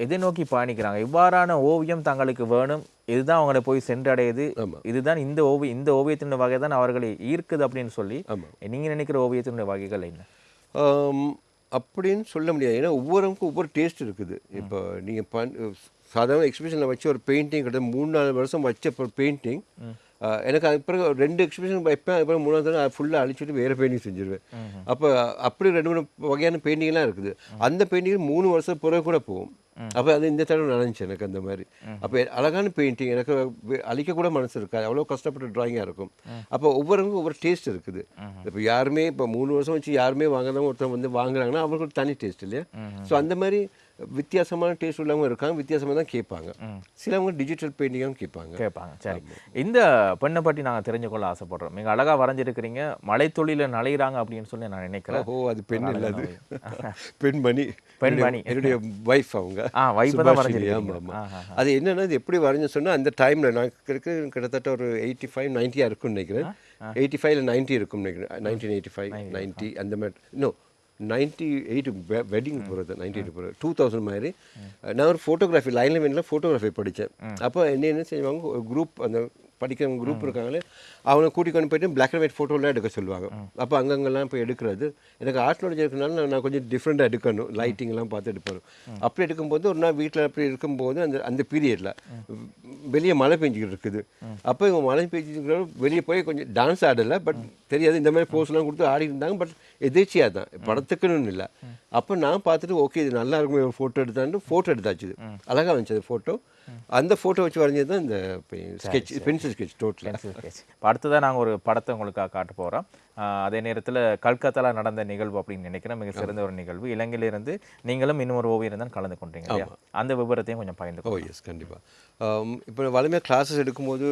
எதை நோக்கி பயணிக்கிறாங்க? இவ்வாறான ஓவியம் தங்களுக்கு வேணும் இதுதான் அவங்களை போய் சென்றடையுது. இதுதான் இந்த ஓவியம் இந்த ஓவியத்தினுடைய வகை தான் அவர்களை ஈர்க்குது அப்படின்னு சொல்லி ஆமா. நீங்க நினைக்கிற ஓவியத்தினுடைய வகைகள் என்ன? அப்படின்னு சொல்ல முடியாது. ஏன்னா ஒவ்வொருவருக்கும் ஒவ்வொரு டேஸ்ட் இருக்குது. இப்போ நீங்கள் பண் சாதாரண எக்ஸிபிஷனில் வச்சு ஒரு பெயிண்டிங் கிட்ட மூணு நாலு வருஷம் வச்ச பெயிண்டிங் எனக்கு அது பிறகு ரெண்டு எக்ஸிபிஷன் வைப்பேன். அதுக்கப்புறம் மூணாவது தடவை ஃபுல்லாக அழிச்சிட்டு வேறு பெயிண்டிங் செஞ்சிருவேன். அப்போ அப்படி ரெண்டு மூணு வகையான பெயிண்டிங்லாம் இருக்குது. அந்த பெயிண்டிங் மூணு வருஷம் பிறகு கூட போகும். அப்போ அது இந்த தடவை நடந்துச்சு எனக்கு அந்த மாதிரி. அப்போ அழகான பெயிண்டிங் எனக்கு வே- அழிக்க கூட மனசு இருக்காது அவ்வளோ கஷ்டப்பட்ட டிராயிங்காக இருக்கும். அப்போ ஒவ்வொருவருக்கும் ஒவ்வொரு டேஸ்ட் இருக்குது. இப்போ யாருமே இப்போ மூணு வருஷம் வச்சு யாருமே வாங்குறவங்க ஒருத்தர் வந்து வாங்குறாங்கன்னா அவங்களுக்கு தனி டேஸ்ட் இல்லையா? ஸோ அந்த மாதிரி வித்தியாசமான டேஸ்ட் உள்ளவங்க இருக்காங்க வித்தியாசமாக தான் கேட்பாங்க. சிலவங்க டிஜிட்டல் பெயிண்டிங்காகவும் கேட்பாங்க. கேட்பாங்க சரி. இந்த பெண்ணை பற்றி நாங்கள் தெரிஞ்சுக்கொள்ள ஆசைப்படுறோம். நீங்கள் அழகாக வரைஞ்சிருக்கிறீங்க. மலைத்தொழில நலையிறாங்க அப்படின்னு சொல்லி நான் நினைக்கிறேன். ஓ அது பெண் இல்லை அது. பெண்மணி. பெண்மணி. என்னுடைய- வைஃப் அவங்க. ஆ, wife தான் வரைஞ்சிருக்கீங்க. அது என்னன்னா இது எப்படி வரைஞ்ச சொன்னா அந்த டைம்ல நான் கிட்டத்தட்ட ஒரு எயிட்டி ஃபைவ் நைன்ட்டியாக இருக்கும்னு நினைக்கிறேன். எயிட்டி ஃபைவ்ல நைன்ட்டி இருக்கும் நினைக்கிறேன். நைன்டீன் எயிட்டி ஃபைவ் நைன்ட்டி அந்த மாதிரி. இன்னும் நைன்ட்டி எயிட் வெட்டிங் போகிறது நைன்டி எயிட் போகிறது டூ தௌசண்ட் மாதிரி. நான் ஒரு ஃபோட்டோகிராஃபி லைனில் வேணில் ஃபோட்டோகிராஃபி படித்தேன் அப்போ என்ன என்ன செய்வாங்க? ஒரு குரூப் அந்த படிக்கிறவங்க குரூப் இருக்காங்களே அவனை கூட்டி கொண்டு போயிட்டு பிளாக் அண்ட் ஒயிட் ஃபோட்டோலாம் எடுக்க சொல்லுவாங்க. அப்போ அங்கங்கெல்லாம் போய் எடுக்கிறது. எனக்கு ஆர்ட் நாலேஜ் இருக்கனால நான் கொஞ்சம் டிஃப்ரெண்ட்டாக எடுக்கணும். லைட்டிங்லாம் பார்த்து எடுப்பேன். அப்படி எடுக்கும்போது ஒரு நாள் வீட்டில் அப்படி இருக்கும்போது அந்த அந்த பீரியடில் வெளியே மழை பெஞ்சிக்கிட்டு இருக்குது. அப்போ இவங்க மழை பெஞ்சிக்கிற வெளியே போய் கொஞ்சம் டான்ஸ் ஆடலை பட் தெரியாது. இந்த மாதிரி போஸ்லாம் கொடுத்து ஆடி இருந்தாங்க பட் எதிர்ச்சியாக தான். படத்துக்குன்னு இல்லை. அப்போ நான் பார்த்துட்டு ஓகே இது நல்லா இருக்கும் ஃபோட்டோ எடுத்தான்னு ஃபோட்டோ எடுத்தாச்சு அழகாக வந்துச்சு அது ஃபோட்டோ அந்த ஃபோட்டோ வச்சு வரைஞ்சது தான் இந்த ஸ்கெட்ச் பென்சில் ஸ்கெட்ச் டோட்டலாக பென்சில் ஸ்கெட்ச் அடுத்ததான் நாங்கள் ஒரு படத்தை உங்களுக்காக காட்ட போகிறோம் அதே நேரத்தில் கல்கத்தால நடந்த நிகழ்வு அப்படின்னு நினைக்கிறேன். மிக சிறந்த ஒரு நிகழ்வு. இலங்கையிலிருந்து நீங்களும் இன்னொரு ஓவியர் தான் கலந்து கொண்டீங்க அந்த விவரத்தையும் கொஞ்சம் பகிர்ந்து ஓ எஸ் கண்டிப்பாக இப்போ வலிமையாக கிளாஸஸ் எடுக்கும்போது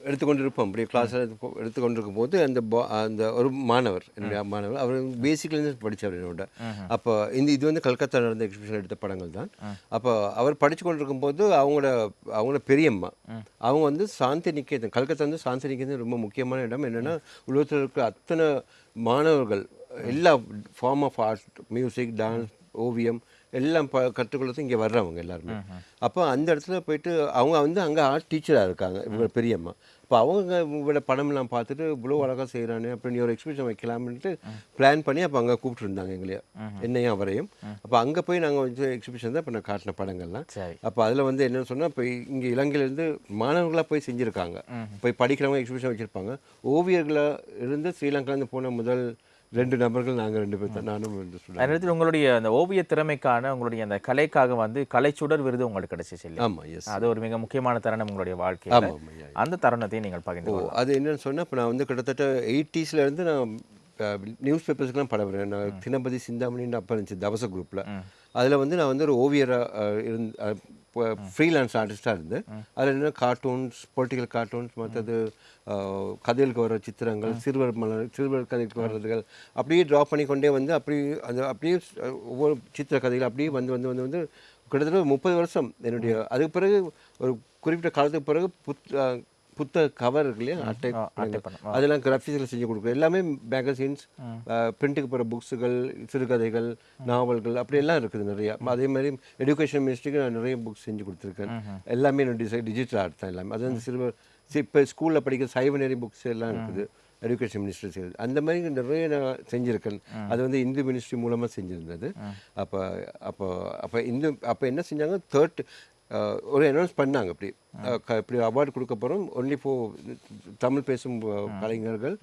அஹ், எடுத்துக்கொண்டு இருப்போம் அப்படியே கிளாஸ் எடுத்துக்கொண்டு இருக்கும்போது அந்த பா- அந்த ஒரு மாணவர் என்னுடைய மாணவர் அவர் பேசிக்லேருந்து படித்தவர் என்னோட. அப்போ இந்த இது வந்து கல்கத்தா நடந்த எக்ஸிபிஷன் எடுத்த படங்கள் தான். அப்போ அவர் படித்து கொண்டு இருக்கும்போது அவங்களோட அவங்களோட பெரியம்மா அவங்க வந்து சாந்தி நிகேதன் கல்கத்தா வந்து சாந்தி நிகேதன் ரொம்ப முக்கியமான இடம். என்னென்னா உலகத்தில் இருக்கிற அத்தனை மாணவர்கள் எல்லா form of art music dance ஓவியம் எல்லாம் ப கற்றுக்கொள்ளது இங்கே வர்றவங்க எல்லாருமே. அப்போ அந்த இடத்துல போயிட்டு அவங்க வந்து அங்கே ஆர்ட் டீச்சராக இருக்காங்க இவங்க பெரியம்மா இப்போ அவங்க இவங்களோட படம்லாம் பார்த்துட்டு இவ்வளோ அழகாக செய்கிறானே நீ ஒரு எக்ஸிபிஷன் வைக்கலாம்னுட்டு பிளான் பண்ணி அப்போ அங்கே கூப்பிட்டுருந்தாங்க எங்களையும் என்னையும் அவரையும். அப்போ அங்கே போய் நாங்கள் வந்து எக்ஸிபிஷன் தான் இப்போ நான் காட்டின படங்கள்லாம். அப்போ அதில் வந்து என்னன்னு சொன்னால் இப்போ இங்கே இலங்கையிலேருந்து மாணவர்களாக போய் செஞ்சுருக்காங்க. போய் படிக்கிறவங்க எக்ஸிபிஷன் வச்சுருப்பாங்க. ஓவியர்களாக இருந்து ஸ்ரீலங்காலேருந்து போன முதல் ரெண்டு நபர்கள் நாங்கள் ரெண்டு பேர் தான் நானும் ரெண்டு நேரத்தில் உங்களுடைய அந்த ஓவிய திறமைக்கான உங்களுடைய அந்த கலைக்காக வந்து கலைச்சுடர் விருது உங்களுக்கு கிடைச்சிச்சு இல்லையா? ஆமாம் எஸ் அது ஒரு மிக முக்கியமான தருணம் உங்களுடைய வாழ்க்கையில். அந்த தருணத்தை நீங்கள் பகிர்ந்து. அது என்னன்னு சொன்னால் இப்போ நான் வந்து கிட்டத்தட்ட 80s ல இருந்து நான் நியூஸ் பேப்பர்ஸ்க்குலாம் படம் வரேன் நான் தினபதி சிந்தாமணின்னு அப்போ இருந்துச்சு தவச குரூப்பில் அதில் வந்து நான் வந்து ஒரு ஓவியராக இருந்து ஃப்ரீலான்ஸ் ஆர்டிஸ்டாக இருந்தேன் அதில் என்ன கார்ட்டூன்ஸ் பொலிட்டிக்கல் கார்ட்டூன்ஸ் மற்றது கதைகளுக்கு வர சித்திரங்கள் சிறுவர் மலர் சிறுவர் கதைக்கு வர்றதுகள் அப்படியே ட்ரா பண்ணி கொண்டே வந்து அப்படியே அந்த அப்படியே ஒவ்வொரு சித்திர கதைகள் அப்படியே வந்து வந்து வந்து வந்து கிட்டத்தட்ட முப்பது வருஷம் என்னுடைய அதுக்கு பிறகு ஒரு குறிப்பிட்ட காலத்துக்கு பிறகு புத் புத்தக கவர் இருக்கு இல்லையா அட்டை. அதெல்லாம் கிராஃபிக்ஸில் செஞ்சு கொடுக்குறோம். எல்லாமே மேகசின்ஸ் பிரிண்ட்டுக்கு போகிற புக்ஸுகள் சிறுகதைகள் நாவல்கள் அப்படி எல்லாம் இருக்குது நிறையா. அதே மாதிரி எஜுகேஷன் மினிஸ்ட்ரிக்கு நான் நிறைய புக்ஸ் செஞ்சு கொடுத்துருக்கேன். எல்லாமே என்னுடைய டிஜிட்டல் ஆர்ட் தான் எல்லாமே. அது வந்து சிறுவர் இப்போ ஸ்கூலில் படிக்கிற சைவநெறி புக்ஸ் எல்லாம் இருக்குது. எஜுகேஷன் மினிஸ்ட்ரி செய்யுது அந்த மாதிரி நிறைய நான் செஞ்சுருக்கேன். அது வந்து இந்து மினிஸ்ட்ரி மூலமாக செஞ்சுருந்தது. அப்போ அப்போ அப்போ இந்து அப்போ என்ன செஞ்சாங்க? தேர்ட் ஒரு அனௌன்ஸ் பண்ணாங்க அப்படி. இப்படி அவார்டு கொடுக்க போகிறோம் ஒன்லி ஃபோ தமிழ் பேசும் கலைஞர்கள்.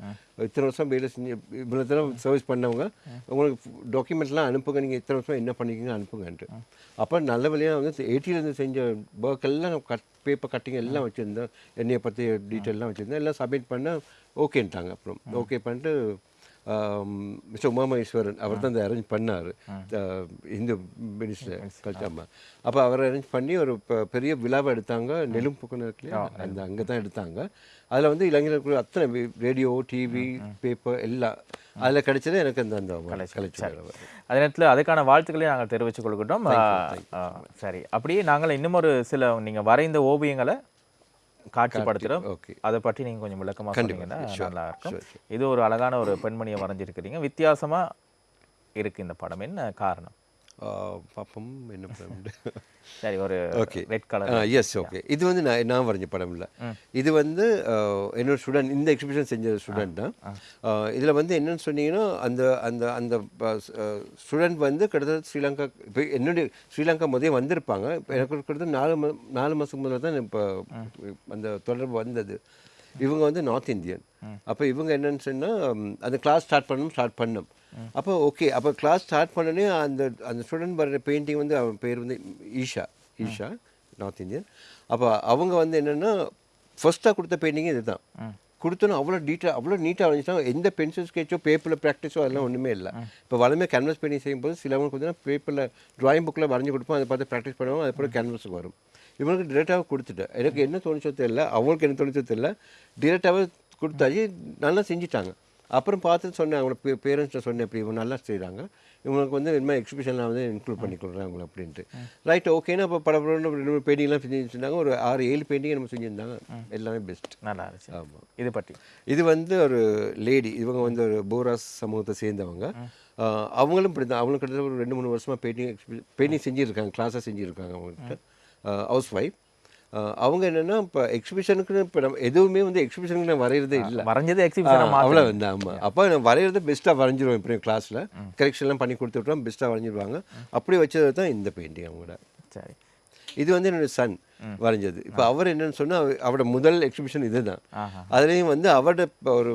இத்தனை வருஷம் வேலை செஞ்சு இவ்வளோ தடவை சர்வீஸ் பண்ணவங்க. உங்களுக்கு டாக்குமெண்ட்லாம் அனுப்புங்க. நீங்கள் இத்தனை வருஷம் என்ன பண்ணிக்கிங்க அனுப்புங்கன்ட்டு அப்போ நல்ல வழியாக வந்து எயிட்டிலேருந்து செஞ்ச ஒர்க் எல்லாம் கட் பேப்பர் கட்டிங் எல்லாம் வச்சுருந்தேன் என்னையை பற்றி டீட்டெயிலாம் வச்சுருந்தேன் எல்லாம் சப்மிட் பண்ண ஓகேன்ட்டாங்க அப்புறம் ஓகே பண்ணிட்டு மிஸ்டர் உமாமகேஸ்வரன் அவர் தான் இந்த அரேஞ்ச் பண்ணார். இந்து மினிஸ்டர் கல்ச்சாமா அப்போ அவர் அரேஞ்ச் பண்ணி ஒரு பெரிய விழாவை எடுத்தாங்க நெலும்புக்குன்னு இருக்கு இல்லையா அந்த அங்கே தான் எடுத்தாங்க. அதில் வந்து இளைஞர்களுக்கு அத்தனை ரேடியோ டிவி பேப்பர் எல்லாம் அதில் கிடைச்சது எனக்கு அந்த அந்த அதே நேரத்தில் அதுக்கான வாழ்த்துக்களை நாங்கள் தெரிவித்துக் ஆ, ஆ, சரி. அப்படியே நாங்கள் இன்னும் ஒரு சில நீங்கள் வரைந்த ஓவியங்களை காட்சிப்படுத்துகிறோம் ஓகே. அதை பற்றி நீங்கள் கொஞ்சம் விளக்கமாக சொன்னீங்கன்னா நல்லா இருக்கும். இது ஒரு அழகான ஒரு பெண்மணியை வரைஞ்சிருக்கிறீங்க. வித்தியாசமா இருக்கு இந்த படம். என்ன காரணம்? பாப்பம் என்ன படம் சரி ஒரு okay red colour yes okay இது வந்து நான் நான் வரைஞ்ச படம் இல்லை. இது வந்து என்னோட ஸ்டூடெண்ட் இந்த எக்ஸிபிஷன் செஞ்ச ஸ்டூடெண்ட் தான். இதில் வந்து என்னன்னு சொன்னீங்கன்னா அந்த அந்த அந்த ஸ்டூடெண்ட் வந்து கிட்டத்தட்ட ஸ்ரீலங்கா இப்போ என்னுடைய ஸ்ரீலங்கா முதல்ல வந்திருப்பாங்க. எனக்கு கிட்டத்தட்ட நாலு நாலு மாதத்துக்கு முதல்ல தான் இப்போ அந்த தொடர்பு வந்தது. இவங்க வந்து நார்த் இந்தியன் அப்போ இவங்க என்னன்னு சொன்னால் அந்த கிளாஸ் ஸ்டார்ட் பண்ணணும் ஸ்டார்ட் பண்ணோம். அப்போ ஓகே அப்போ கிளாஸ் ஸ்டார்ட் பண்ணனே அந்த அந்த ஸ்டூடெண்ட் வர பெயிண்டிங் வந்து அவன் பேர் வந்து ஈஷா ஈஷா நார்த் இந்தியன் அப்போ அவங்க வந்து என்னென்னா ஃபர்ஸ்ட்டாக கொடுத்த பெயிண்டிங் இதுதான். கொடுத்தோன்னா அவ்வளோ டீட்டெயில் அவ்வளோ நீட்டாக வரைஞ்சிட்டாங்க. எந்த பென்சில் ஸ்கெட்சோ பேப்பரில் ப்ராக்டிஸோ அதெல்லாம் ஒன்றுமே இல்லை. இப்போ வளமே கேன்வஸ் பெயிண்டிங் செய்யும்போது சிலவங்களுக்கு வந்து பேப்பரில் ட்ராயிங் புக்கில் வரைஞ்சி கொடுப்போம் அதை பார்த்து ப்ராக்டிஸ் பண்ணுவோம் அது போல கேன்வஸுக்கு வரும். இவனுக்கு டிரெக்டாக கொடுத்துட்டேன். எனக்கு என்ன தோணுச்சோ தெரியல அவங்களுக்கு என்ன தோணுச்சோ தெரியல. டிரெக்டாகவே கொடுத்தாச்சு. நல்லா செஞ்சிட்டாங்க. அப்புறம் பார்த்து சொன்னேன் அவங்களோட பேரண்ட்ஸ்ட்ட சொன்னேன் இப்படி இவங்க நல்லா செய்கிறாங்க இவங்களுக்கு வந்து மாதிரி எக்ஸிபிஷனில் வந்து இன்க்ளூட் பண்ணி கொடுக்குறேன் அவங்கள அப்படின்ட்டு. ரைட் ஓகேன்னா அப்போ பட படம் ரெண்டு மூணு பெயிண்டிங்லாம் செஞ்சு வச்சுருந்தாங்க ஒரு ஆறு ஏழு பெயிண்டிங் நம்ம செஞ்சுருந்தாங்க. எல்லாமே பெஸ்ட் நல்லா இருந்துச்சு. ஆமாம் இது பற்றி இது வந்து ஒரு லேடி இவங்க வந்து ஒரு போராஸ் சமூகத்தை சேர்ந்தவங்க. அவங்களும் இப்படி தான் அவங்களும் கிட்டத்தட்ட ஒரு ரெண்டு மூணு வருஷமாக பெயிண்டிங் பெயிண்டிங் செஞ்சுருக்காங்க கிளாஸாக செஞ்சுருக்காங்க அவங்ககிட்ட ஹவுஸ் ஒய்ஃப் அவங்க என்னென்னா இப்போ எக்ஸிபிஷனுக்கு இப்போ நம்ம எதுவுமே வந்து எக்ஸிபிஷனுக்கு நான் வரைகிறதே இல்லை. வரைஞ்சது எக்ஸிபிஷன் அவ்வளோ வந்து ஆமாம் அப்போ நான் வரைகிறத பெஸ்ட்டாக வரைஞ்சிருவேன் இப்போ கிளாஸில் கரெக்ஷன்லாம் பண்ணி கொடுத்துட்டோம் பெஸ்ட்டாக வரைஞ்சிருவாங்க. அப்படி வச்சது தான் இந்த பெயிண்டிங் அவங்களோட சரி. இது வந்து என்னோட சன் வரைஞ்சது. இப்போ அவர் என்னன்னு சொன்னால் அவரோட முதல் எக்ஸிபிஷன் இதுதான். ஆஹா. அதுலேயும் வந்து அவரோட ஒரு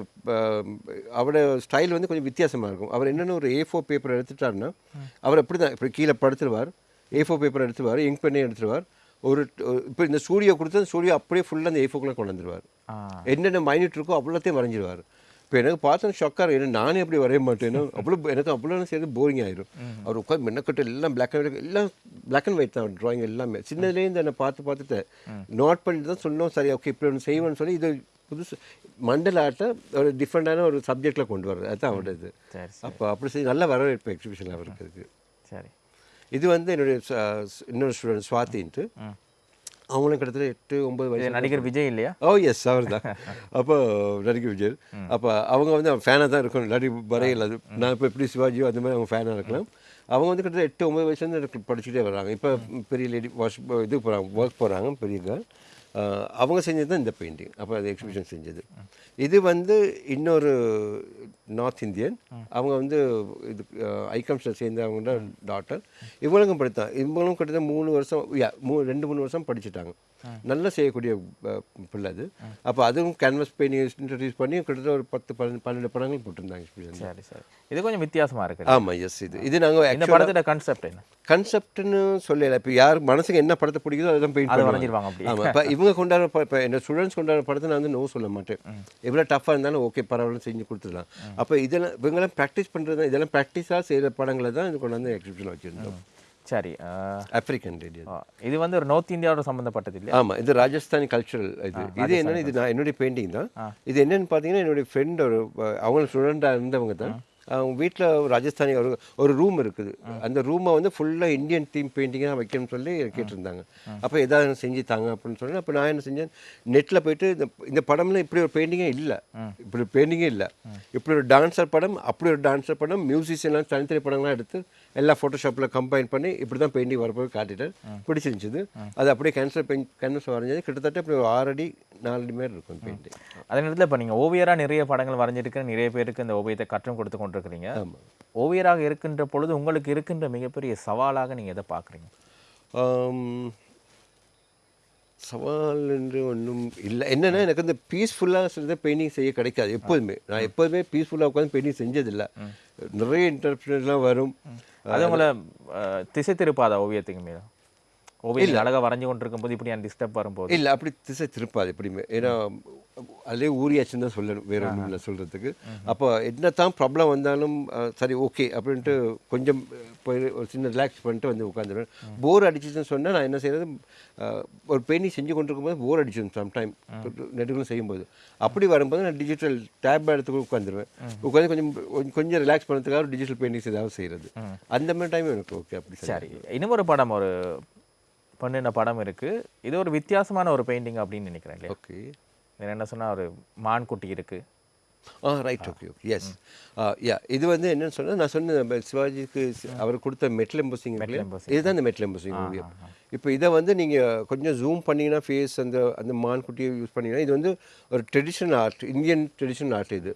அவரோட ஸ்டைல் வந்து கொஞ்சம் வித்தியாசமாக இருக்கும். அவர் என்னென்ன ஒரு ஏ ஃபோர் பேப்பர் எடுத்துட்டாருன்னா அவர் அப்படி தான் இப்படி கீழே படுத்துருவார். ஏ ஃபோர் பேப்பர் எடுத்துருவார் இங்க் பண்ணி எடுத்துருவார். ஒரு இப்போ இந்த ஸ்டூடியோ கொடுத்து அந்த ஸ்டூடியோ அப்படியே ஃபுல்லாக அந்த ஏ ஃபோக்குள்ளே கொண்டு வந்துருவார் ஆ. என்னென்ன மைனிட் இருக்கோ அவ்வளோத்தையும் வரைஞ்சிருவார். இப்போ எனக்கு பார்த்தா ஷொக்காக ஏன்னா நானே அப்படி வரைய மாட்டேன். அவ்வளோ எனக்கு அவ்வளோ சேர்ந்து போரிங் ஆயிரும். அவர் உட்காந்து மென்னக்கட்டு எல்லாம் பிளாக் அண்ட் ஒயிட் எல்லாம் பிளாக் அண்ட் ஒயிட் தான் ட்ராயிங் எல்லாமே. சின்னதுலேருந்து என்னை பார்த்து பார்த்துட்டு நோட் பண்ணிட்டு தான் சொன்னோம். சரி ஓகே இப்படி ஒன்று செய்வேன்னு சொல்லி இது புதுசு மண்டல ஆர்ட்டை ஒரு டிஃப்ரெண்டான ஒரு சப்ஜெக்டில் கொண்டு வர்றது. அதுதான் அவரோட இது அப்போ அப்படி செய்ய நல்ல வரவேற்பு எக்ஸிபிஷனில் அவருக்கு இருக்கு. சரி. இது வந்து என்னுடைய இன்னொரு ஸ்டூடெண்ட் சுவாத்தின்ட்டு. அவங்களும் கிட்டத்தட்ட எட்டு ஒன்பது வயசு நடிகர் விஜய் இல்லையா? ஓ எஸ் அவர் தான் அப்போ நடிகர் விஜய். அப்போ அவங்க வந்து ஃபேனாக தான் இருக்கணும். நடி வரையில் அது நான் இப்போ எப்படி சிவாஜியோ அந்த மாதிரி அவங்க ஃபேனாக இருக்கலாம். அவங்க வந்து கிட்டத்தட்ட எட்டு ஒன்பது வயசுலேருந்து படிச்சுட்டே வர்றாங்க இப்போ பெரிய லேடி வாஷ் இது போகிறாங்க ஒர்க் போகிறாங்க பெரிய. அவங்க செஞ்சது தான் இந்த பெயிண்டிங் அப்போ அது எக்ஸிபிஷன் செஞ்சது. இது வந்து இன்னொரு நார்த் இந்தியன் அவங்க வந்து இது ஐகம்ஸில் சேர்ந்த அவங்களோட டாட்டர் இவங்களுக்கும் படித்தான் இவங்களும் கிட்டத்தட்ட மூணு வருஷம் யா மூ ரெண்டு மூணு வருஷம் படிச்சுட்டாங்க. நல்லா செய்யக்கூடிய பிள்ளை அது. அப்போ அதுவும் கேன்வஸ் பெயிண்டிங் இன்ட்ரடியூஸ் பண்ணி கிட்டத்தட்ட ஒரு பத்து பன்னெண்டு படங்கள் போட்டிருந்தாங்க எக்ஸிபிஷன் சரி சரி. இது கொஞ்சம் வித்தியாசமா இருக்கு ஆமாம் எஸ் இது. இது நாங்கள் இந்த படத்தோட கான்செப்ட் என்ன? கன்செப்ட்னு சொல்லல. இப்போ யார் மனசுக்கு என்ன படத்தை பிடிக்குதோ அதை தான் பெயிண்ட் பண்ணுவாங்க ஆமாம் இப்போ இவங்க கொண்டாடுற இப்போ என்ன ஸ்டூடெண்ட்ஸ் கொண்டாடுற படத்தை நான் வந்து நோ சொல்ல மாட்டேன். எவ்வளோ டஃப்பாக இருந்தாலும் ஓகே பரவாயில்ல செஞ்சு கொடுத்துடலாம். அப்போ இதெல்லாம் இவங்கெல்லாம் ப்ராக்டிஸ் பண்ணுறது இதெல்லாம் ப்ராக்டிஸாக செய்கிற படங்களை தான் இது கொண்டாந்து எக்ஸிபிஷன் வச்சுருந்தோம். சரி ஆப்பிரிக்கன் ரேடியோ இது வந்து ஒரு நார்த் இந்தியாவோட சம்பந்தப்பட்டது இல்லையா? ஆமாம் இது ராஜஸ்தானி கல்ச்சுரல் இது. இது என்னன்னா இது நான் என்னுடைய பெயிண்டிங் தான். இது என்னன்னு பார்த்தீங்கன்னா என்னுடைய ஃப்ரெண்ட் ஒரு அவங்க ஸ்டூடெண்ட்டாக இருந்தவங்க தான். அவங்க வீட்டில் ராஜஸ்தானி ஒரு ஒரு ரூம் இருக்குது. அந்த ரூமை வந்து ஃபுல்லாக இந்தியன் தீம் பெயிண்டிங்காக வைக்கணும்னு சொல்லி கேட்டிருந்தாங்க. அப்போ எதாவது செஞ்சு தாங்க அப்படின்னு சொல்லி அப்போ நான் என்ன செஞ்சேன்? நெட்டில் போயிட்டு இந்த இந்த படம்ல இப்படி ஒரு பெயிண்டிங்கே இல்லை. இப்படி பெயிண்டிங்கே இல்லை. இப்படி ஒரு டான்ஸர் படம் அப்படி ஒரு டான்ஸர் படம் மியூசிஷியன்லாம் தனித்தனி படங்கள்லாம் எடுத்து எல்லா ஃபோட்டோஷாப்பில் கம்பைன் பண்ணி இப்படி தான் பெயிண்டிங் வரப்போய் காட்டிட்டேன் பிடிச்சிருந்துச்சு. அது அப்படியே கேன்சல் பெயிண்ட் கேன்வஸ் வரைஞ்சது. கிட்டத்தட்ட இப்படி ஒரு ஆறு அடி நாலு அடி மாதிரி இருக்கும் பெயிண்டிங் அதே நேரத்தில் இப்போ நீங்கள் ஓவியரா நிறைய படங்கள் வரைஞ்சிருக்க நிறைய பேருக்கு இந்த ஓவியத்தை கற்றும் கொடுத்து கொண்டிருக்கிறீங்க. ஓவியராக இருக்கின்ற பொழுது உங்களுக்கு இருக்கின்ற மிகப்பெரிய சவாலாக நீங்க எதை பார்க்குறீங்க? சவால் என்று ஒன்றும் இல்லை. என்னன்னா எனக்கு இந்த பீஸ்ஃபுல்லாக சில பெயிண்டிங் செய்ய கிடைக்காது. எப்போதுமே. நான் எப்போதுமே பீஸ்ஃபுல்லாக உட்காந்து பெயிண்டிங் செஞ்சதில்லை. நிறைய இன்டர்பிரேஷன்லாம் வரும். அது உங்களை திசை திருப்பாதா ஓவியத்துக்கு மீது ஓவியம் அழகாக வரைஞ்சு கொண்டிருக்கும் போது இப்படி டிஸ்டர்ப் வரும்போது. இல்லை அப்படி திசை திருப்பாது எப்படியுமே. ஏன்னா அதிலே ஊறியாச்சுன்னு தான் சொல்லணும் வேற ஒன்றும் இல்லை சொல்கிறதுக்கு அப்போ என்ன தான் ப்ராப்ளம் வந்தாலும் சரி ஓகே அப்படின்ட்டு கொஞ்சம் போய் ஒரு சின்ன ரிலாக்ஸ் பண்ணிட்டு வந்து உட்காந்துருவேன். போர் அடிச்சிச்சுன்னு சொன்னால் நான் என்ன செய்யறது ஒரு பெயிண்டிங் செஞ்சு கொண்டிருக்கும் போது போர் அடிச்சிடும் சம்டைம் நெடுகளும் செய்யும்போது. அப்படி வரும்போது நான் டிஜிட்டல் டேப் எடுத்து உட்காந்துருவேன். உட்காந்து கொஞ்சம் கொஞ்சம் ரிலாக்ஸ் பண்ணுறதுக்காக டிஜிட்டல் பெயிண்டிங்ஸ் ஏதாவது செய்கிறது அந்த மாதிரி டைம் எனக்கு ஓகே அப்படி சரி இன்னும் ஒரு படம் ஒரு பண்ணின படம் இருக்கு. இது ஒரு வித்தியாசமான ஒரு பெயிண்டிங் அப்படின்னு நினைக்கிறேன் இல்லையா? ஓகே இதுல என்ன சொன்னா ஒரு மான்குட்டி இருக்கு. ஆ right okay okay yes yeah இது வந்து என்னன்னு சொன்னா நான் சொன்ன சிவாஜிக்கு அவர் கொடுத்த மெட்டல் எம்போசிங் இதுதான் இந்த மெட்டல் எம்போசிங் ஓவியம் இப்போ இதை வந்து நீங்கள் கொஞ்சம் ஜூம் பண்ணீங்கன்னா ஃபேஸ் அந்த அந்த மான்குட்டியை யூஸ் பண்ணீங்கன்னா இது வந்து ஒரு traditional art Indian traditional art இது.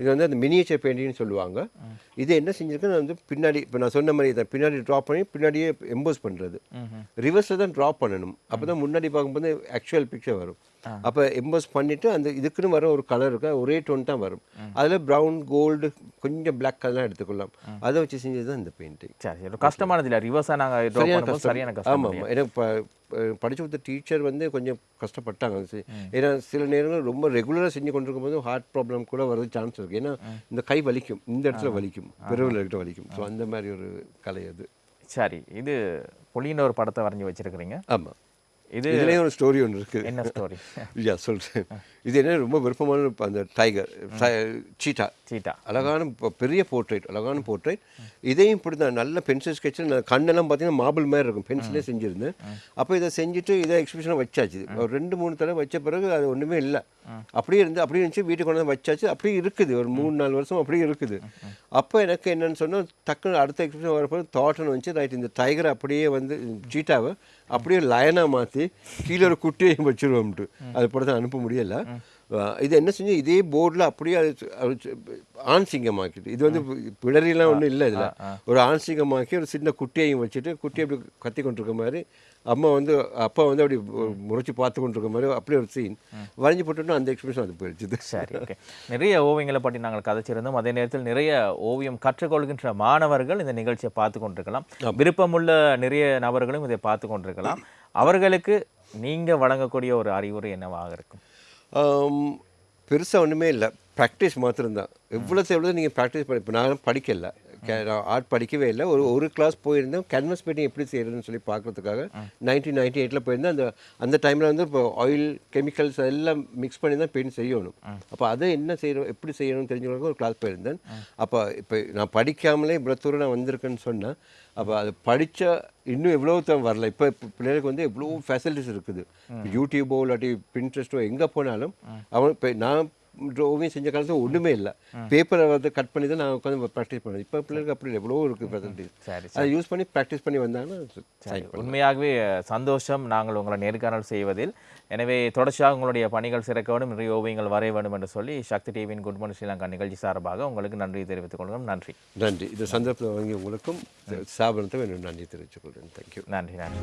இது வந்து அந்த மினியேச்சர் பெயிண்டிங்னு சொல்லுவாங்க. இது என்ன செஞ்சிருக்குன்னு வந்து பின்னாடி இப்போ நான் சொன்ன மாதிரி இதை பின்னாடி ட்ரா பண்ணி பின்னாடியே எம்போஸ் பண்ணுறது ரிவர்ஸில் தான் ட்ரா பண்ணணும். அப்போ தான் முன்னாடி பார்க்கும்போது ஆக்சுவல் பிக்சர் வரும். அப்போ எம்போஸ் பண்ணிவிட்டு அந்த இதுக்குன்னு வர ஒரு கலர் இருக்கு ஒரே டோன் தான் வரும். அதில் ப்ரௌன் கோல்டு கொஞ்சம் பிளாக் கலர்லாம் எடுத்துக்கொள்ளலாம். அதை வச்சு செஞ்சது தான் இந்த பெயிண்டிங் சரி கஷ்டமானது இல்லை ரிவர்ஸாக நாங்கள் சரியான ஆமாம் ஆமாம் ஏன்னா படிச்சு கொடுத்த டீச்சர் வந்து கொஞ்சம் கஷ்டப்பட்டாங்க. ஏன்னா சில நேரங்கள் ரொம்ப ரெகுலராக செஞ்சு கொண்டிருக்கும் போது ஹார்ட் ப்ராப்ளம் கூட வரது சான்ஸ் இருக்குது ஏன்னா இந்த கை வலிக்கும். இந்த இடத்துல வலிக்கும். விரவில் கிட்ட வலிக்கும். ஸோ அந்த மாதிரி ஒரு கலை அது. சரி இது புலின்னு ஒரு படத்தை வரைஞ்சி வச்சிருக்கிறீங்க. ஆமாம் இதுலேயும் ஒரு ஸ்டோரி ஒன்று இருக்குது என்ன ஸ்டோரி யா சொல்கிறேன் இது என்ன ரொம்ப விருப்பமான அந்த டைகர் சீட்டா சீட்டா அழகான பெரிய போர்ட்ரேட் அழகான போர்ட்ரேட் இதையும் இப்படி தான் நல்ல பென்சில் ஸ்கெட்சில் நான் கண்ணெல்லாம் பார்த்தீங்கன்னா மார்பிள் மாதிரி இருக்கும். பென்சிலே செஞ்சுருந்தேன் அப்போ இதை செஞ்சுட்டு இதை எக்ஸிபிஷனை வச்சாச்சு. ஒரு ரெண்டு மூணு தடவை வச்ச பிறகு அது ஒன்றுமே இல்லை. அப்படியே இருந்து அப்படியே இருந்துச்சு வீட்டுக்கு கொண்டு வந்து வச்சாச்சு. அப்படியே இருக்குது. ஒரு மூணு நாலு வருஷம் அப்படியே இருக்குது. அப்போ எனக்கு என்னன்னு சொன்னால் டக்குன்னு அடுத்த எக்ஸிபிஷன் வரப்போ தாட்னு வந்துச்சு. ரைட் இந்த டைகரை அப்படியே வந்து சீட்டாவை அப்படியே லயனாக மாற்றி கீழே ஒரு குட்டியையும் வச்சிருவோம்ட்டு அது போல தான் அனுப்ப முடியலை. இது என்ன செஞ்சு இதே போர்டில் அப்படியே அது ஆண் சிங்கமாக்கிட்டு இது வந்து பிடரிலாம் ஒன்றும் இல்லை இதில். ஒரு ஆண் சிங்கமாக்கி ஒரு சின்ன குட்டியையும் வச்சுட்டு குட்டி அப்படி கத்தி கொண்டிருக்க மாதிரி அம்மா வந்து அப்பா வந்து அப்படி முறைச்சி பார்த்து கொண்டிருக்க மாதிரி அப்படியே ஒரு சீன் வரைஞ்சி போட்டோன்னா அந்த எக்ஸ்பிரஷன் அது போயிடுச்சு சரி ஓகே நிறைய ஓவியங்களை பற்றி நாங்கள் கதைச்சிருந்தோம். அதே நேரத்தில் நிறைய ஓவியம் கற்றுக்கொள்கின்ற மாணவர்கள் இந்த நிகழ்ச்சியை பார்த்து கொண்டிருக்கலாம். விருப்பமுள்ள நிறைய நபர்களும் இதை பார்த்து கொண்டிருக்கலாம். அவர்களுக்கு நீங்கள் வழங்கக்கூடிய ஒரு அறிவுரை என்னவாக இருக்கும்? பெருசாக ஒன்றுமே இல்லை. ப்ராக்டிஸ் மாத்திரம்தான். எவ்வளோ எவ்வளோ நீங்கள் ப்ராக்டிஸ் பண்ணி இப்போ நான் படிக்கலை. நான் ஆர்ட் படிக்கவே இல்லை. ஒரு ஒரு கிளாஸ் போயிருந்தேன். கேன்வஸ் பெயிண்டிங் எப்படி செய்யறதுன்னு சொல்லி பார்க்கறதுக்காக நைன்டீன் நைன்டி எயிட்டில் போயிருந்தேன். அந்த அந்த டைமில் வந்து இப்போ ஆயில் கெமிக்கல்ஸ் எல்லாம் மிக்ஸ் பண்ணி தான் பெயிண்ட் செய்யணும். அப்போ அதை என்ன செய்யணும் எப்படி செய்யணும்னு தெரிஞ்சுக்கிறதுக்கு ஒரு கிளாஸ் போயிருந்தேன். அப்போ இப்போ நான் படிக்காமலே இவ்வளோ தூரம் நான் வந்திருக்கேன்னு சொன்னேன். அப்போ அது படித்தா இன்னும் எவ்வளோ தான் வரல. இப்போ பிள்ளைகளுக்கு வந்து எவ்வளோ ஃபெசிலிட்டிஸ் இருக்குது. யூடியூபோ இல்லாட்டி பின்ட்ரெஸ்ட்டோ எங்கே போனாலும் அவன் இப்போ நான் ஓவியம் செஞ்ச காலத்தில் ஒன்றுமே இல்லை. பேப்பரை வந்து கட் பண்ணி தான் நான் உட்காந்து ப்ராக்டிஸ் பண்ணேன். இப்போ பிள்ளைகளுக்கு அப்படி எவ்வளோ இருக்குது சரி அதை யூஸ் பண்ணி ப்ராக்டிஸ் பண்ணி வந்தாங்கன்னா உண்மையாகவே சந்தோஷம். நாங்கள் உங்களை நேர்காணல் செய்வதில். எனவே தொடர்ச்சியாக உங்களுடைய பணிகள் சிறக்க வேண்டும் நிறைய ஓவியங்கள் வரைய வேண்டும் என்று சொல்லி சக்தி டிவியின் குட் மார்னிங் ஸ்ரீலங்கா நிகழ்ச்சி சார்பாக உங்களுக்கு நன்றி தெரிவித்துக் கொள்கிறோம். நன்றி. நன்றி. இந்த சந்தர்ப்பத்தில் வாங்கி உங்களுக்கும் ஸ்தாபனத்தை நன்றி தெரிவித்துக் கொள்கிறேன். தேங்க்யூ நன்றி நன்றி.